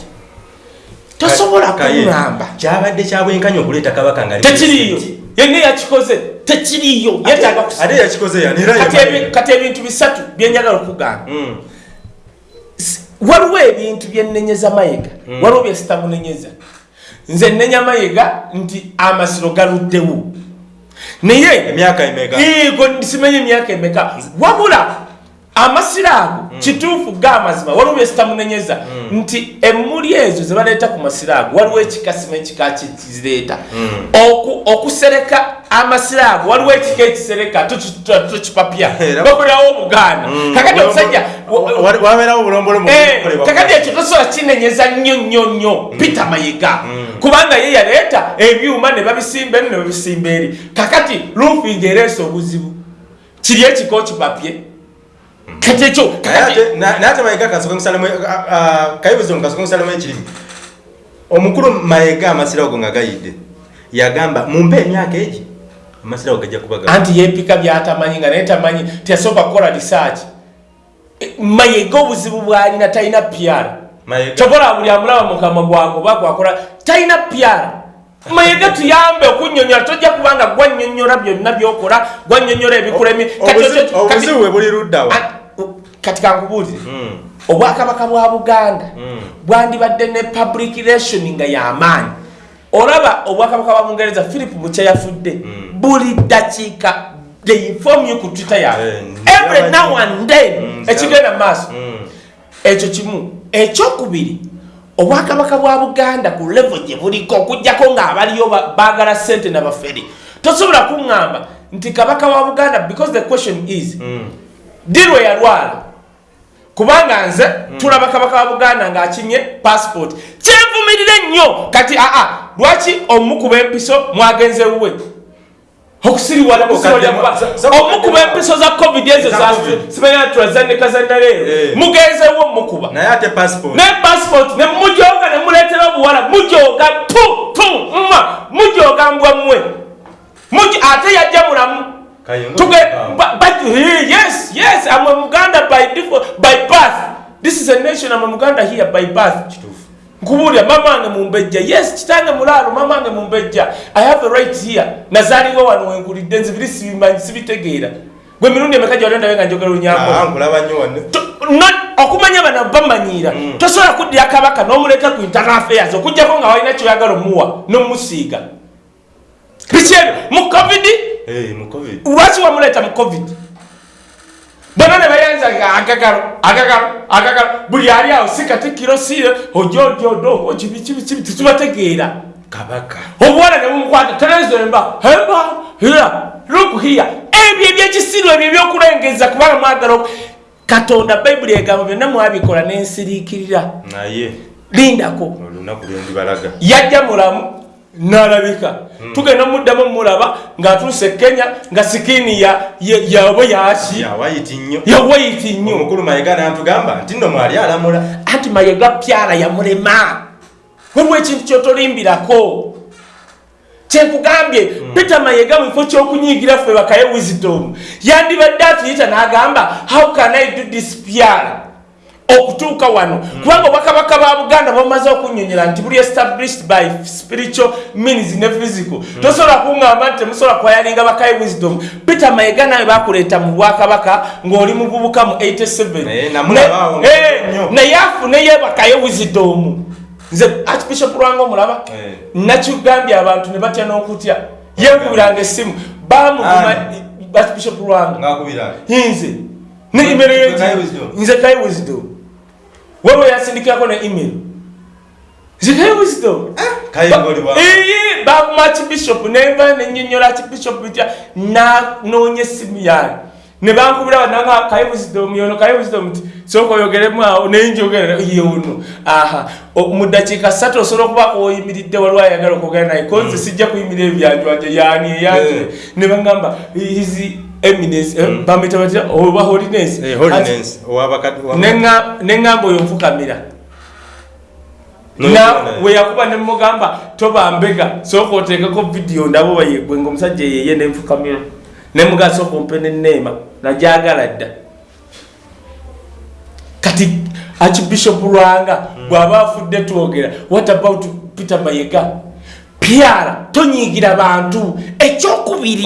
Tosobola Kaye, kuŋŋamba kyabadde kyabwenkanya okuleeta kabaka nga tekiriyo yenna yakikoze. Tekiriyo yetaaga ate kusa- yakikoze yani? Era Kati yamanyi. ebi- kati ebintu bisatu byenjagala okugamba Mm. waliwo ebintu byenenyeza mayiga? Waliwo byesitamunenyeza nze nenya mayiga nti amasiro galuddewo naye emyaka emeka? Igo simenye emyaka emeka. Wabula amasiro ago kituufu gaamazima waliwo byesitamunenyeza nti emmuli ezo zebaleeta ku masiro ago waliwo ekikasima ekika kizireeta. Oku- okusereka amasiro ago waliwo ekika ekisereka tokipapya Era- bakolerawo obuganda kakati omusajja Wa- wabeerawo obulombolo mu Eh, kakati ekyo tosobola kinenyeza nnyo nnyo nnyo. Peter mayiga kubanga ye yaleeta ebyuma ne babisimba eno ne babisimba eri. Kakati roofing ereesa obuzibu. Kiri ekiko kipapye kati ekyo Naye kakati ate- na- naye ate mayiga kasoke musalamu kayibuzo mukasoke musalamu ekirimu omukulu mayiga amasiro ago nga gayidde yagamba mumpe emyaka egi amasiro ago gajja kuba ga- anti yepika byatamanyi nga naye tamanyi teyasooka kukola research. Eh, mayiga obuzibu bwalina talina pyara Mayiga- kyobola buli amulaba mukama gwako oba gwakola talina pyara mayiga tuyambe okunyonyola tojja kubanga gwanyonyola byonna byokola gwanyonyola ebikulemi. Obuzibu bwe buli luddawa kati kankubuulire obwakabaka bwa buganda bwandibadde ne public relation nga yamaanyi olaba obwakabaka bwa bungereza philip mukya yafudde buli dakiika they inform you ku twitter yawe every now and then ekigenda mu maaso. Ekyo kimu. Ekyokubiri obwakabaka bwa buganda ku levo gye buliko okugjako ng'abaliyo baagala sente nabaferi tosobola kuŋŋamba nti kabaka wa buganda because the question is dirwe yalwala kubanga nze tulaba kabaka wa buganda ng'akinye passport. Kyenvumirire nnyo kati aa lwaki omukuba empiso mwagenze wuwe? Okusiriwala omukuba empiso za covid ezo simanya turazandika zandaleero mugenzewo mukuba naye passport. Ne mujoga ne muleetera obuwala mujoga tu tu mma mujoga mbwa mmwe. Ate yajja mulamu yes yes i'm a muganda by default by birth. This is a nation i'm a muganda here by birth. Nkubulya mamange mumbejja yes kitange mulaalo mamange mumbejja i have a right here. Nazaliwo wano wenkulidde nzibiri sibimanyi sibitegeera gwe mirundi emeka gyolondawe nga njogera olunyako okumanya bano bamanyiira tosobola kuddira kabaka n'omuleeta ku internal affairs okugjako nga walina kyoyagala omuwa n'omusiiga bikyebyo mu covid lwaki wamuleeta mu covid? Bona ne bayanza nga agagalo agagalo agagalo buli ali awo si katikkiro si ojojodo kibikibikibi tetubategeera kabaka. Obuwala ne bumukwata terezemba hemba hira lukuhiya ebyo ebyekisiru ebyo ebyokulengeza kubanga mwagala katonda bayibuli egamba byonna mwabikola nensiriikirira naye. Lindako. Olunaku lwendibalaga yajja mulamu nalabika. Tugenda muddamu mulaba ngaatuuse kenya nga sikiini yabwe yaki yawayiti nnyo. Omukulu mayega nantugamba nti nno mwali alamula. Anti mayega pyala yamulema waliwo ekintu kyotolimbirako. Kyenkugambye peter mayega mukifo kyokunyigira ffe bakaye wisdom yandibadde atuyita n'agamba how can i do this pyala okutuuka wano. Kubanga obwakabaka ba buganda bamaze okunyonyola nti buli established by spiritual means ne physical. Tosobola kuŋŋamba nti temusobola kwayalinga bakaye wisdom. Peter mayega nawe bakuleeta mu bwakabaka ng'oli mububuka mu 87 naye afuneyo bakaye wisdom. Nze archbishop lwanga omulaba nakigambye abantu ne batya n'okutya. Yenkubiranga essimu. Bamuguma archbishop lwanga nze nze kaye wisdom wewe yasindikirako ne email. Nze kaye wisdom eye bavuma archbishop nenva nenyonyola archbishop tya nanoonya essimu yange ne bankubira bananga kaye wisdom yono kaye wisdom ti soka oyogeremu awo nenjogera yono aha. Mu dakiika ssatu osobola okuba oyimiridde waliwo ayagala okwogera naye konze sijja kuyimirira ebyanjwanje yani eyanje ne bagamba izi eminence bamwita batya oba holiness. Neŋŋamba oyo nfukamira. Weyakuba nemugamba tobambega sooka oteekako vidiyo ndabo bayegwenga omusajja yeye nenfukamira nemugaa sooka ompe neneema najagala dda. Kati archbishop lwanga bw'aba afudde twogera what about peter mayega pyala tonyigira bantu. Ekyokubiri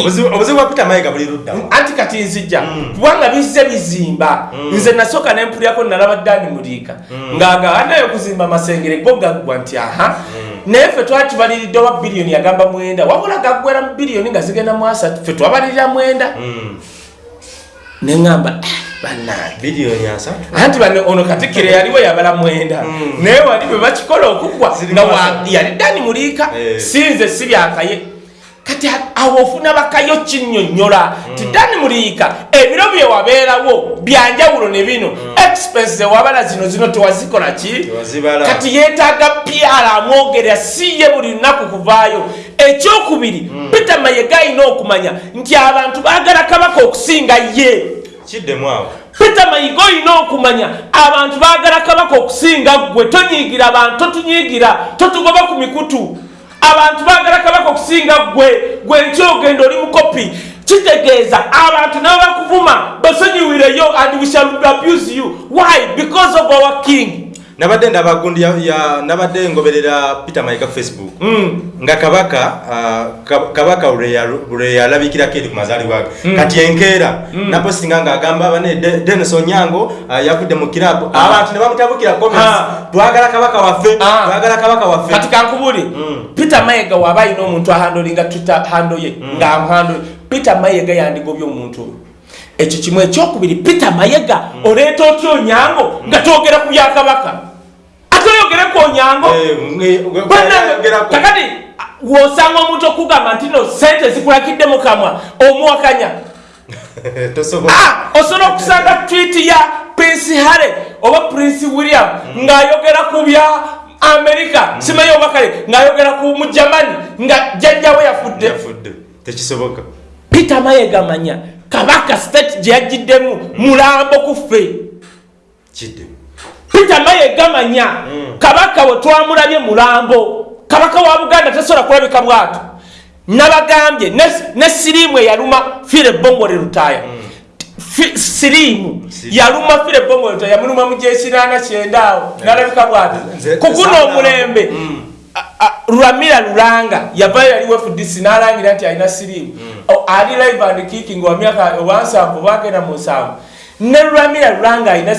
anti kati nzija kubanga bizze bizimba. Nze nasooka nempulyako nalaba dani muliika. Ng'agaanayo okuzimba amasengere go gaggwa nti aha. Naye ffe twali tubaliridde owa biliyoni yagamba mwenda. Wabula gaggwera mu biliyoni nga zigenda mu asatu ffe twabalirira mwenda neŋŋamba bannange anti bane ono katikkiro yaliwo yabala mwenda. Naye wali bwe bakikola okugwa nga yali dani muliika sinze si byakaye kati awo ofuna bakayo kinnyonnyola. Ti dani muliika ebiro bye wabeerawo byanjawulo ne bino. Expense wabala zino zino tewazikola ki? Kati yeetaaga pyala amwogerera si ye buli lunaku kuvaayo. Ekyokubiri peter mayega ayina okumanya nti abantu baagala kabaka okusinga ye. Kiddemu awo. Peter mayiga olina okumanya abantu baagala kabaka okusinga gwe tonyiigira abantu totunyiigira totugoba ku mikutu abantu baagala kabaka okusinga gwe gwe nkyogenda oli mukopi kitegeeza abantu nabo bakuvuma basonyiwireyo and we shall abuse you. Why? Because of our king nabadde ndaba gundi ya- ya nabadde ngoberera peter mayiga ku facebook. Mm. nga kabaka ah, Ka- kabaka lwe yalabikirako eri ku mazaalibwa ge Mm. kati enkeera napostinga ng'agamba bane De- denis onyango ah, yavudde mu kirabu Ah. abantu ne bamutabukira comments. Twagala kabaka waffe twagala kabaka waffe. Kati kankubuli Mm. peter mayega waba alina omuntu ahandolinga twitter hando ye ngaamuhandoli peter mayega yandigobya omuntu. Oyo ekyo kimu ekyokubiri peter mayega oleeta otya onyango nga twogera ku byakabaka ate oyogere ku onyango Eh, nge- nge- Bannange, yogerako. kakati wosanga omuntu okugamba nti no sente zikulakidde mu kamwa omuwakanya. Ah, osobola okusanga twiti ya prince harry oba prince william ng'ayogera ku bya amerika simanyi oba kale ng'ayogera ku mu germany nga jjajjawe yafudde. Tekisoboka. Peter mayega manya kabaka state gye yagiddemu mulambo ku ffe. Kidde peter mayega manya kabaka we twamulabye mulambo. Kabaka wa buganda tasobola kulabika bwato nabagambye ne- siriimu eyaluma fire bongole lutaaya Fi- siriimu yaluma fire bongole lutaaya yamuluma mu gyekinaana kyenda awo nalabika bwato kuguno nze- omulembe. Mm. a- a- lwamira lulanga yavayo yali wefudc nalangira nti alina siriimu. O- ali live and kicking wa myaka owansanvu bagenda mu nsanvu ne lwamira lulanga alina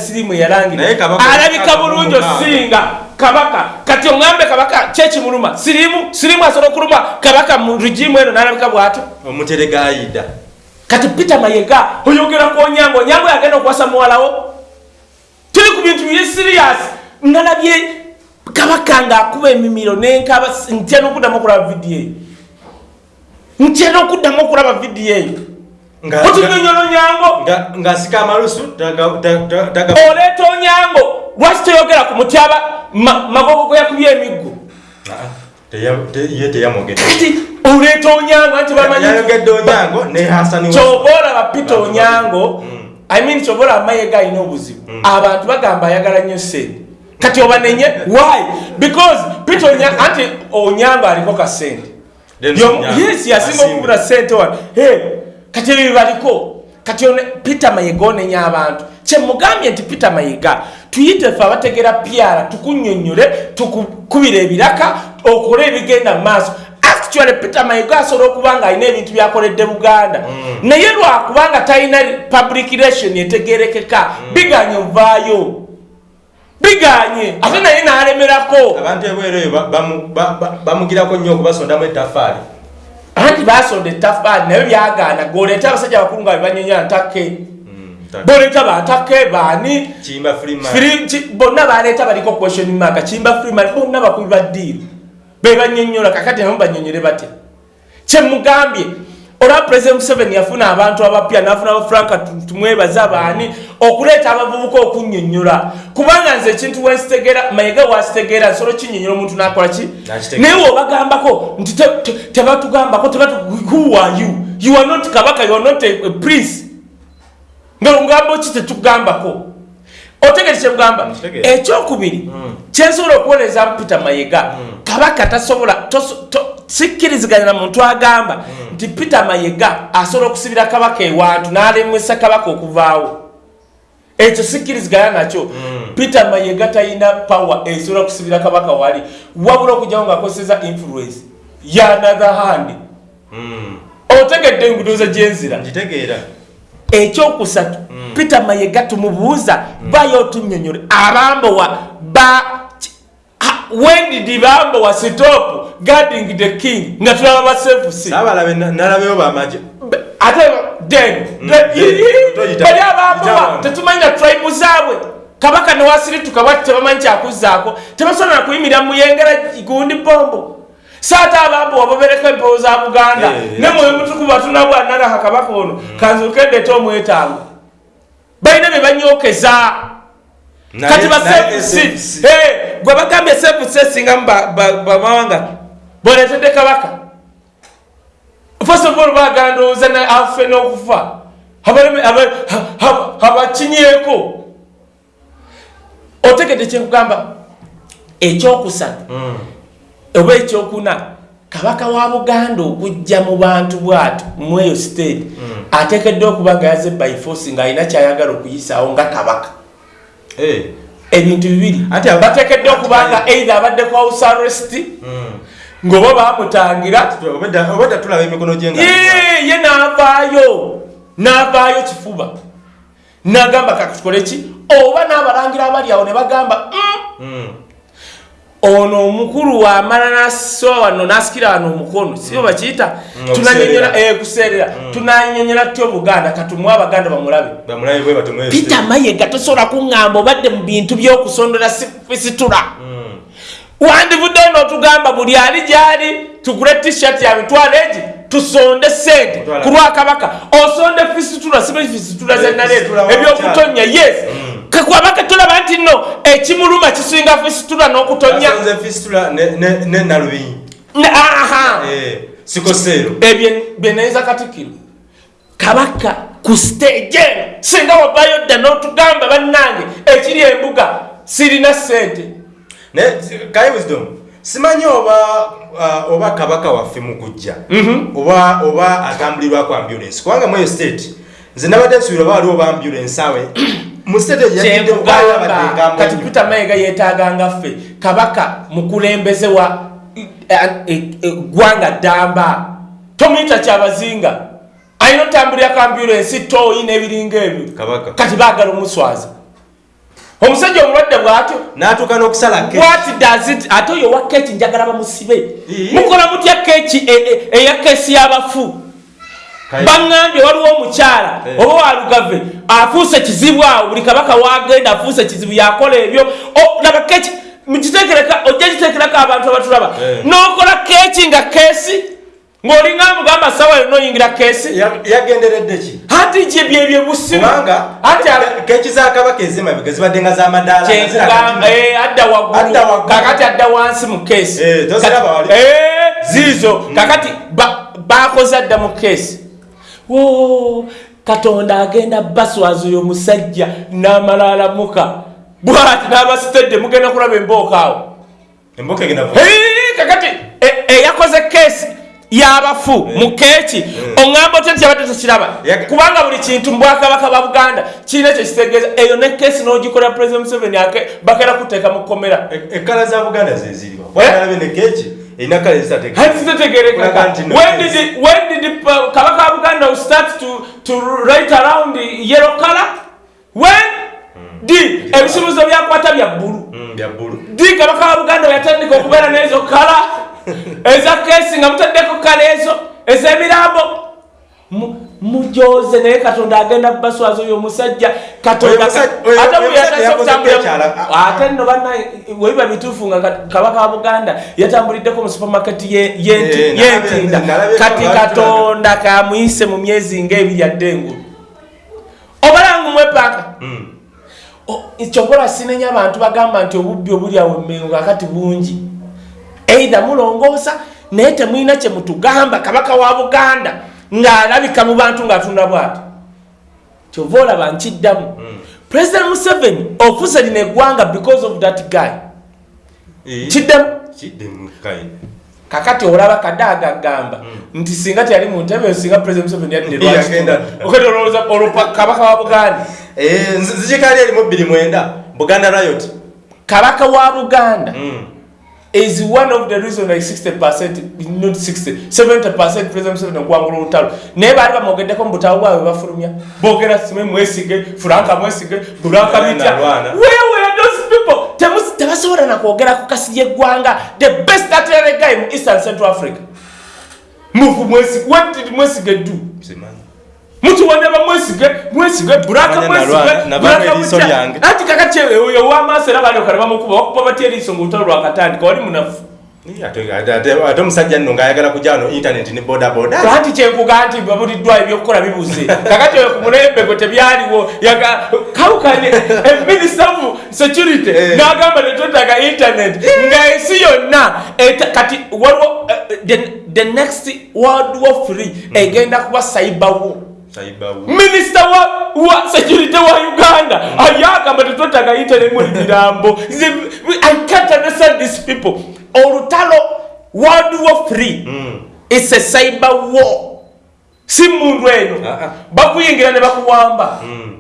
Naye kabaka alabika bulungi osinga kabaka kati oŋambe kabaka kyekimuluma siriimu siriimu asobola okuluma kabaka mu rugimu eno nalabika bw'ato omuterega ayida kati peter mayega oyogera ku onyango onyango yagenda okuwasa muwalawo tuli ku bintu biri sirias nalabye kabaka ngaakuba emimiro nenkaba ntya n'okuddamu okulaba vidiyo eyo ntya n'okuddamu okulaba vidiyo eyo Nga- otunyonyola onyango nga- ng'asika amalusu oleeta onyango lwaki toyogera ku mutyaba ma- magogo gwe yakubye emiggo ye teyamwogedde kati oleeta onyango anti bamanyi yayogedde onyango ne hasani kyoba olaba pita onyango Mm. i mean kyoba olaba mayega alina obuzibu abantu bagamba ayagala nnyo sente kati obanenye why? Because pita onyango anti onyango aliko kasente yes yasinga okubula sente wano kati ebyo bibaliko kati one- peter mayiga onenya abantu. Kyemugambye nti peter mayiga tuyite fe abategera pyara tukunyonyole tukukubira ebiraka okole ebigenda mu maaso. Actually peter mayiga asobola okuba nga alina ebintu byakoledde buganda. Naye lwakubanga talina public relation etegerekeka biganye ovaayo. Biganye. Ate naye nalemerako. Abantu ebweru eyo ba- bamu- ba- ba- bamugirako nnyo okubasondamu ettafaali anti basonda ettafaali naye byagaana goleeta abasajja abakulu nga bebanyonya ntake. Mm, ta- boleeta bantake baani? Bonna baleeta baliko question mark. Kimba freeman bonna bakubi baddiiru bebanyonyola kakati nabo banyonyole batya kyemugambye olwa president museveni yafuna abantu abapya nafuna abafranka tumwebaza baani okuleeta abavubuka okunyonyola kubanga nze ekintu wensitegera mayiga wasitegeera nsolo kinyonyola omuntu nakola ki? Naye webagambako nti te- te- tebatugambako tebatu who are you? You are not kabaka you are not a, a prince nga ngamba ki tetugambako? Otegere kyekugamba Ntegeera. ekyokubiri kyensobola okuwoleza peter mayiga kabaka tasobola sikkiriziganya na muntu agamba nti peter mayiga asobola okusibira kabaka ewantu n'alemesa kabaka okuvaawo. Ekyo sikkiriziganya nakyo. Peter mayiga talina power esobola okusibira kabaka wali. Wabula okujjawo ngaakozeseza influence yanother hand. Mm, otegedde engudoza gyenzira ekyokusatu peter mayiga tumubuuza bayo otunyonyole abambowa ba ha- when did bambowa stop guarding the king. Nga tulaba basefusi nalabeyo bamaje ate then Mm, bali itawamu. tetumanyi na tribe zaabwe. Kabaka newasirituka bwati tebamanyi kyakuzaako tebasobola na kuyimirira muyengera gundi bombo saate abambowa babereko empewo za buganda Eh, ne mwoyo mutukuvu atunabwanaraha kabaka ono kanzukendeta omwetango balina bye banyokeza. Kati basefusi gwe bagambye sefusi esingamu bamawanga boletedde kabaka. First of all bagandowooza afe n'okufa abakinyeeko otegedde kyekugamba ekyokusatu oba ekyokuna kabaka wa buganda okujja mu bantu bwati mweyo state ateekeddwa okuba nga yaze by force ng'alina kyayagala okuyisaawo nga kabaka. Ebintu bibiri. Batekedde okubanga eithe abadde ku house arrest ng'oba bamutangira obadda tulaba emikono gye ye n'avaayo n'avaayo kifuba. N'agamba katukole ki? Oba n'abalangira abali awo ne bagamba mm. ono omukulu wamala nasowa wano nasikira wano omukono sibo bakiyita? Tunanyonyola kuseerera. Tunanyonyola tutya obuganda katumwe abaganda bamulabe. Peter mayega tosobola kuŋŋamba obadde mu bintu by'okusondola fisitula wandivudde n'otugamba buli ali gyali tugule t-shirt ya mitwalo egi tusonde sente ku lwakabaka osonde fisitula sibe fisitula zenaleero ebyokutonya yes. Kakwabaka tulaba nti nno ekimuluma kisinga fisitula n'okutonya ebyo byenayinza katikiro kabaka ku stage eno singa wabayo dda n'otugamba bannange ekiri embuga sirina sente kai wisdom simanyi oba uh, oba kabaka waffe mukujja mhm. oba oba atambulirwa ku ambulance? Kubanga mweyo state nze nabadde nsuubira oba waliwo oba ambulance awe kati peter mayega yetaganga ffe kabaka mukulembeze wa ggwanga e, e, ddamba. Tomuyita kyabazinga. Ayina otambulira ku ambulance toyi n'ebiringa ebyo. Kati baagala omuswaza omusajja omulwadde bwatyo natuuka n'okusala ate oyo owa keeki njagala bamusibe. Mukola mutya keeki e, e, eya keesi y'abafu? Baŋŋambye waliwo omukyala oba walugave afuuse kizibu awo buli kabaka wagenda afuuse kizibu yakola ebyo. Laba keeki mukitekereka ojja kitekerako abantu abatulaba. N'okola keeki nga keesi ng'olinga mugamba sawa yonna oyingira keesi? Yagenderedde ki? Hati gye byebyo busimuanga keeki zakabaka ezimabega zibadde nga zamaddaala eh, adda waggulu. Kakati adda wansi mu keesi. Eh, eh, ziizo. Mm. kakati bakoze adda mu keesi. Katonda agenda baswazi oyo musajja n'amala alamuka bwati n'abasitedde mugenda kulaba embooka awo. Kakati eyakoze keesi yabafu eh. mukeeki eh. oŋŋamba otya nti yabadde tekiraba kubanga buli kintu mubwakabaka ba buganda kirina ekyo kitegeeza. Eyo ne keesi n'ogikolera president museveni ake bakera kuteeka mu kkomera. Ekkala za buganda zeziriwa erina kale zitategerekaka kabaka wa buganda start to, to right around yellow color? When hmm. d ebisumuzo byakwata bya bbulu? Hmm, d kabaka wa buganda yatandika okubeera n'ezo kala eza kesi nga mutaddeko kala ezo ez'emirambo mujoze naye katonda agenda baswaza oyo omusajja. Ate nno bana webiba bituufu nga kabaka wa buganda yatambuliddeko mu supermaketi yentinda kati katonda kamuyise mu myezi ngaebiri adde engulu obalangu mwepaaka hmm. kyokola sinenya abantu bagamba nti obubbi obuli awo emengo akati bungi eitha mulongoosa naye temwina kyemutugamba kabaka wa buganda ng'alabika mu bantu ng'atunda bwati kyova olaba nkiddamu. Hmm. president museveni ofuze lino eggwanga because of that guy. Eh, kiddemu kakati olaba kadaaga agamba hmm. nti singa tyali mu ntebe singa president museveni yaddeolowooza kabaka wa buganda. Eh, nzikali erimu bbiri mwenda? Buganda riot. Kabaka wa buganda. Mm. Is one of the reason like 60 percent not 60 70 percent president Museveni okuwangula olutalo. Naye baali bamwogeddeko mu butabu bwabwe bafulumya boogera sime mwesige furanka mwesige bulaka bitya. wewe those people tebasobola nakwogera ku kasi yeggwanga the best atlere guy mu eastern central africa. Mufu mwesige what did mwesige do muti waneba mwesige mwesige buraka mwesige ati kakati oyo wamaaso era balioka nebamukuba bakuba batya eriiso nga olutalo lwakatandika wali munafu. Ate omusajja nno ngaayagala kujja wano internet ne bodaboda. Ati kyenkuga nti babuliddwa ebyokukola bibuze. Kakati oyo ku mulembego tebyaliwo kawukane eminista of security eh. n'agamba netwetaga internet nga ensi yonna kati waliwo eh, the next world war free hmm. egenda kuba cyberwo minisita wa, wa security wa uganda. Mm. ayagamba tetwetaga iteremu ebirambo i can't understand these people. Olutalo world war free mm. is a cyber war. Si mundu eno. Uh -uh. bakuyingira ne bakuwamba. Mm.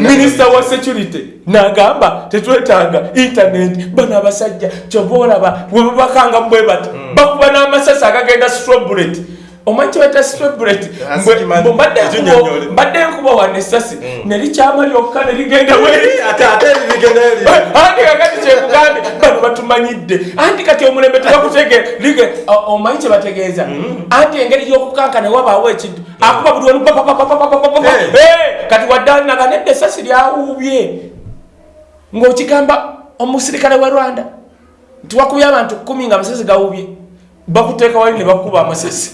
minisita wa security nagamba tetwetaaga internet bano abasajja kyova olaba bwe bati. Bakuba n'amasasi agagenda strobret omanyi kyebata strobret mbadde nkuba wane esasi nelikyama lyokka neligenda anti kakati kyekugambye bano batumanyidde anti kati omulembe tebakutegere omanyi kyebategeeza anti engeri yokukankana wabaawo ekintu akuba buli wanu kati waddaanaga nedda esasi lyawuubye ng'okigamba omusirikale wa rwanda tiwakubye abantu kumi nga amasasi gawuubye bakuteeka wali ne bakuba amasasi.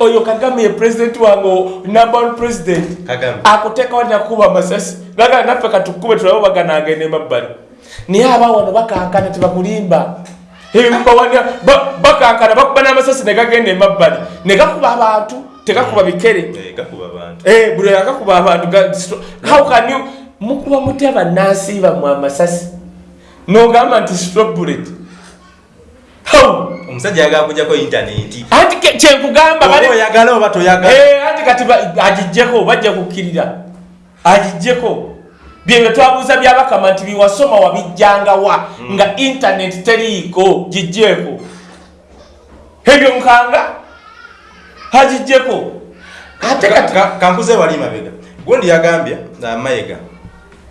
Oyo kagame ye pulezidenti wange number president akuteeka wali nakuba amasasi. Gaga naffe katukube tulabe bagana agenda emabbali naye aba wano bakankana tebakulimba bakankana bakuba n'amasasi negagenda emabbali negakuba abantu tegakuba bikere. Buli agakuba abantu hawkany mukuba muty abannansiiba mu amasasi? Nogamba nti stroblet omusajja yagala kujjako intaneti. Anti kyenkugamba oyagala oba toyagala. Anti kati agijjeko bajja kukkirira. Agijjeko. Byebyo twabuuza byabakama nti biwasoma wabijjangawa nga intaneti teriiko gijjeeko ebyo nkanga? Agijjeko. Ate kankuze wali mabega. Gundi yagambye mayega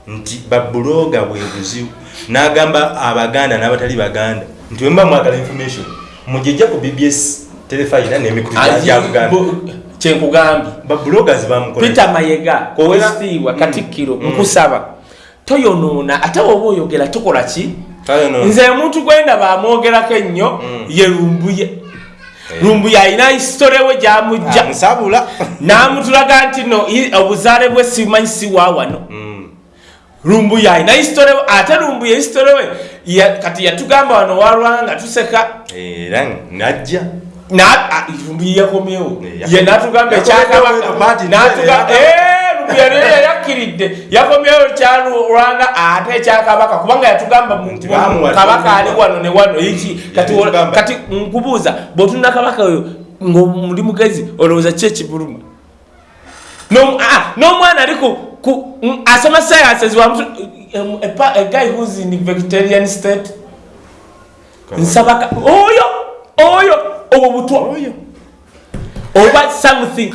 nti babuloga bwebuzibu n'agamba abaganda n'abatali baganda nti wemba mwagala information. Mugijja ku bbs gya buganda. kyenkugambye babulogas bamukola peter mayega owestiibwa katikkiro nkusaba. Toyonoona ate woba oyogera tukola ki? Nze omuntu gwendaba amwogerako ennyo ye lumbuye. Lumbuye alina hisitole we gyamujja. N'amutulaga nti no obuzaale bwe simanyi siwa wano. Lumbuye alina hisitole we ate lumbuye hisitole we kati yatugamba wano walwanga tuseka. Era najja lumbuye yakomyewo. Ye natugamba ekyakabaka yayakkiridde yakomyewo kyalwanga ate ekyakabaka. Kubanga yatugamba kabaka ali wano ne wano iki kati nkubuuza bwotunda kabaka oyo ngaomuli mugezi olowooza ki ekibuluma? N'omwana ali asoma sciences a guy who's in vegetarian state. Nsabaka oyo! Oyo! Obwo butwa oyo. Oba something.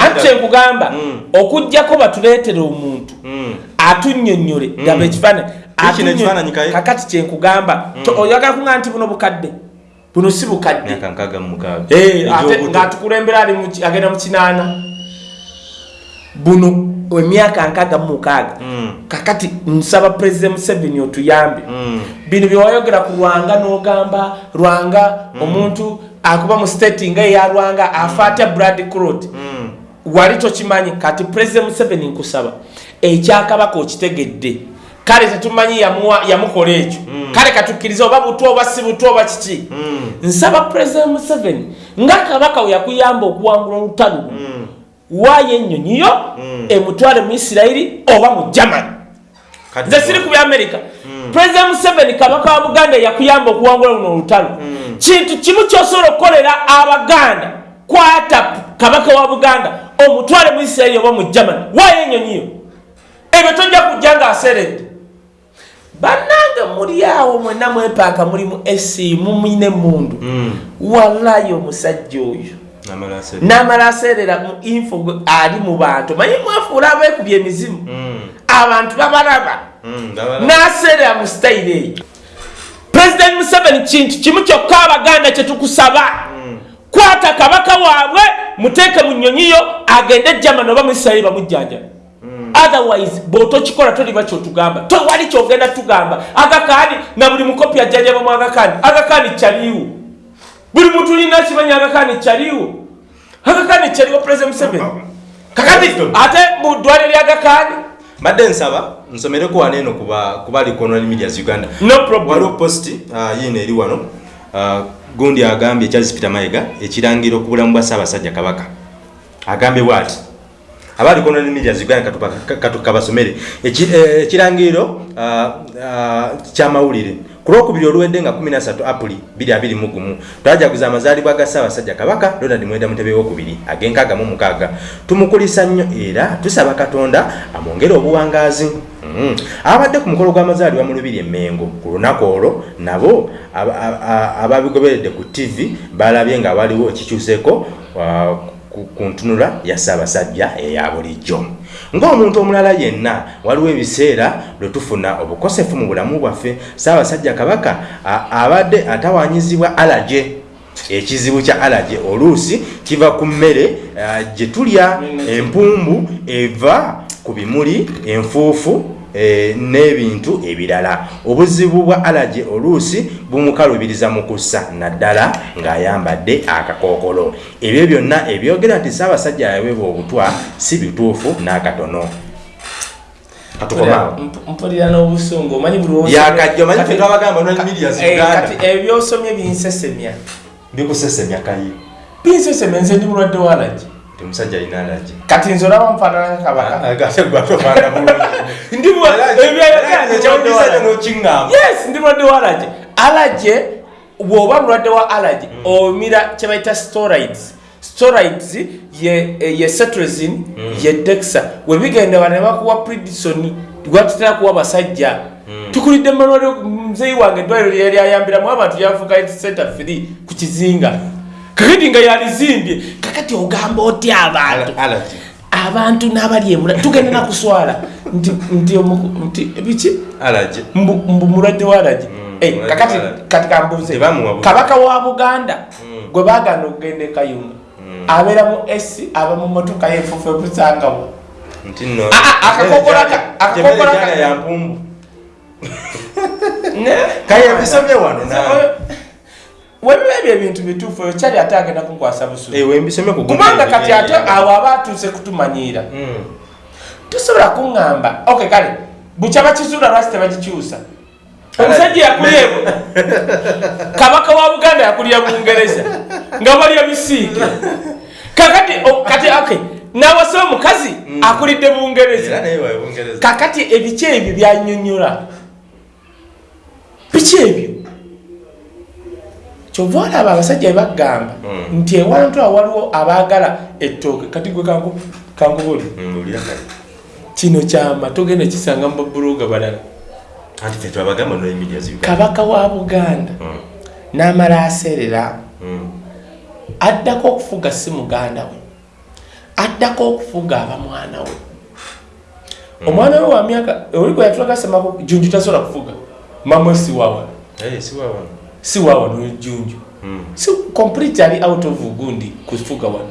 Ate nkugamba okugjako batuleetera omuntu atunyonyole gamba ekifaananyi kakati kyenkugamba oyagala kuŋa nti buno bukadde buno si bukadde. Ngaatukulembera agenda mu kinaana. Buno emyaka nkaaga mumukaaga kakati nsaba president museveni otuyambe. Bino byewayogera ku lwanga n'ogamba lwanga omuntu akuba mu state nga eya lwanga afa atya brad crot wali tokimanyi kati president museveni nkusaba ekyakabaka okitegedde. Kale tetumanyi yamukola ekyo. Kale katukkiriza oba butwa oba si butwa oba kiki? Nsaba president museveni nga kabaka we yakuyamba okuwangula olutalo waayo ennyonyi yo emutwale mu isirairi oba mu germany. Nze siri ku byamerika president museveni kabaka wa buganda yakuyamba okuwangula luno olutalo. Kintu kimu kyosobola okukolera abaganda kwata kabaka wa buganda omutwale mu isirairi oba mu germany waayo ennyonyi yo ebyo tojja kujja ngaaseredde bannange muli awo mwenna mwepaaka mulimu esiimu mwine emundu wallayi omusajja oyo namala aseerera mu info ali mu bantu. Manyi mwefuula abeekubya emizimu? Abantu babalaba. Naseerera mu sitayire eyo. Pulezidenti museveni kintu kimu kyokka abaganda kyetukusaba kwata kabaka waabwe muteeke mu nnyonyiyo agende ejamani oba mu isirairi bamujjanjabi otherwise bwotokikola toliba kyotugamba. Towali kyogenda tugamba. Agakaani na buli mukopi ajjanjabamu agakaani. Agakaani kyaliiwo buli muntu lina kimanyi agakaani kyaliiwo agakaani kyaliwo president museveni? Kakati ate mu ddwaliro lyagakaani mbadde nsaba nsomereko wano eno kuba likonal medias uganda. Waliwo post yiino eri wano gundi agambye charles peter mayiga ekirangiro ku bulamu bwa ssaabasajja kabaka. Agambye bwati abaali konal medias uganda katukabasomere ekirangiro kyamawulire ku lwokubiri oluwedde nga 13 apuli 221 twajaguza amazaalibwa ga ssaabasajja kabaka donald mwenda mutebe wokubiri ag'enkaaga mu mukaaga. Tumukulisa nnyo era tusaba katonda amwongere obuwangaazi. Mm. abadde ku mukolo gw'amazaalibwa mu lubiri emengo ku lunaku olwo nabo aba- aba- ababigoberedde ku tv balabye nga waliwo ekikyuseeko uh, ku ntunula ya ssaabasajja eya bulijjo ng'omuntu omulala yenna waliwo ebiseera lwe tufuna obukosefu mu bulamu bwaffe. Ssaabasajja kabaka abadde atawanyizibwa alaje ekizibu kya alaje oluusi kiva ku mmere ah, gye tulya empumbu eva ku bimuli enfuufu eh, n'ebintu ebirala obuzibu bwa alaje oluusi bumukalubiriza mu kussa naddala ng'ayambadde akakookolo ebyo byonna ebyogera nti ssaabasajja yaweebwa obutwa si bituufu n'akatono mpulira n'obusungu omanyi buli lw'osomye- Yakajja, omanyi Kati- ffe twabagamba Online Media eh, Uganda. ebyosomye binsesemya bikusesemya kayi binsesemya nze ndi mulwadde walagi ti omusajja alina alaje kati nze olaba nfaanana nkakabaka ate gwatofaana bulungi ndi mulwadde wa alaje alaje bw'oba mulwadde wa alaje omira kye bayita storides. Storides ye, ye cetrizin ye dexa webigenda bane bakuwa predison gwatutera kuwa basajja. Tukulidde malwaliro muzeyi wange eddwaliro lyali ayambiramu abantu lyafuuka center free ku kizinga. Kakati nga yalizimbye kakati ogamba otya abantu abantu n'abali emula tugenda nakuswala. Nti biki? Mbu mulwadde walagi Eh, mulwadde kakati kati kambuze. Kabaka wa buganda gwe bagana okugenda e kayunga abeera mu esi aba mu motoka yefufe busangawo nti nno. Ah, ah, akakokola ka- akakokola ka- Emmere ya mpumbu. Kaya ebisomye wano. Nawe webiba ebyo ebintu bituufu oyo kyali ate agenda kunkwasa busuulu ewe mbisomye ku kubanga kati ate awo aba atuuse kutumanyiira tosobola kuŋŋamba. Ok kale bukya bakizuula lwaki tebakikyusa omusajja yakulyewo kabaka wa buganda yakulira bungereza nga balya bisiike. Kakati kati ok nawasa omukazi akulidde naye wawe bungereza? Kakati ebiki ebyo byanyonyola. Biki ebyo kyova olaba abasajja bebagamba Mm. nti ewantu awo waliwo abaagala ettooke. Kati gwe mbulira kale. Kino kyama togenda kisanga mu babuloga balala. Kabaka wa buganda n'amala aseerera addako okufuga si muganda we. Addako okufuga aba mwana we. Omwana we wa myaka oli gwe yatulaga semako junju tasobola kufuga. Mamwe si wawa si wawano wawa nojunju si complete ali out of gundi kufuga wano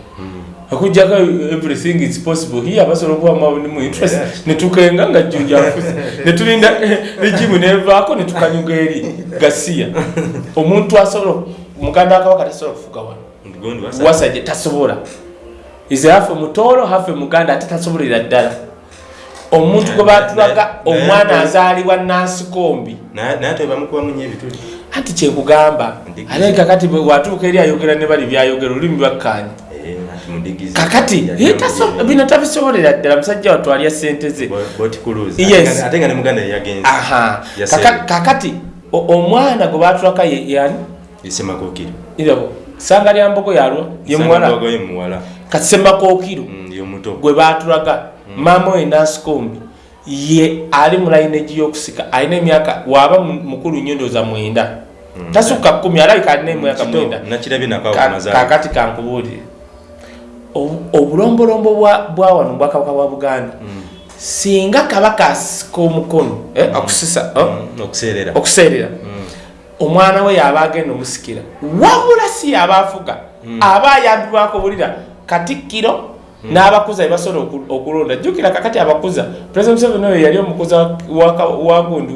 akujjako everything is possible hiye abasobola okuba mu interest Yes. netukenga nga junju afuze netulinda regimu nevaako netukanyuga eri gasiya omuntu asobola muganda wakabaka tasobola kufuga wano gondi wasa wasajja tasobola ize hafe mutoolo hafe muganda ate tasobolera ddala omuntu gwe batulaga naye- omwana naye- azaalibwa nansikombi naye ate bamukubamu nyo ebituli anti kyekugamba Ndigizi. ate kakati bwe watuuka eri ayogera ne bali byayogera olulimi bakkanya Eh, ati mudigizi kakati Yali eh, taso- bino tabisobolera ddala musajja watwalya sente ze. Bo- boat cruise Yes. ate nga ne muganda yeyagenze aha. Kaka- kakati omwana gwe batulaka ye- yani esemakokiro irabo sanga lya mbogo yalwa ye muwala? ye muwala. Kati semakookiro Mm, ye muto gwe batulaga maama we nansikombi ye ali mu layinegi y'okusika alina emyaka waaba mu- mukulu nnyo ndooza mwenda tasukka kumi alabika alina emyaka mwenda kakati kankubuulire Obu- obulombolombo bwa wano bwakabaka bwa buganda. Singa kabaka asika omukono eh, okusisa oh, Mm, okuseerera okuseerera omwana we yaba agenda omusikira. Wabula si yaba afuga. Aba ayambibwako bulira. Katikkiro n'abakuza bebasobola oku- okulonda. Jjukira kakati abakuza president museveni oyo yali omukuza wa-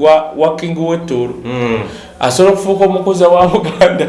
wa- king wettoolo Mm. asobola okufuuka omukuza wa buganda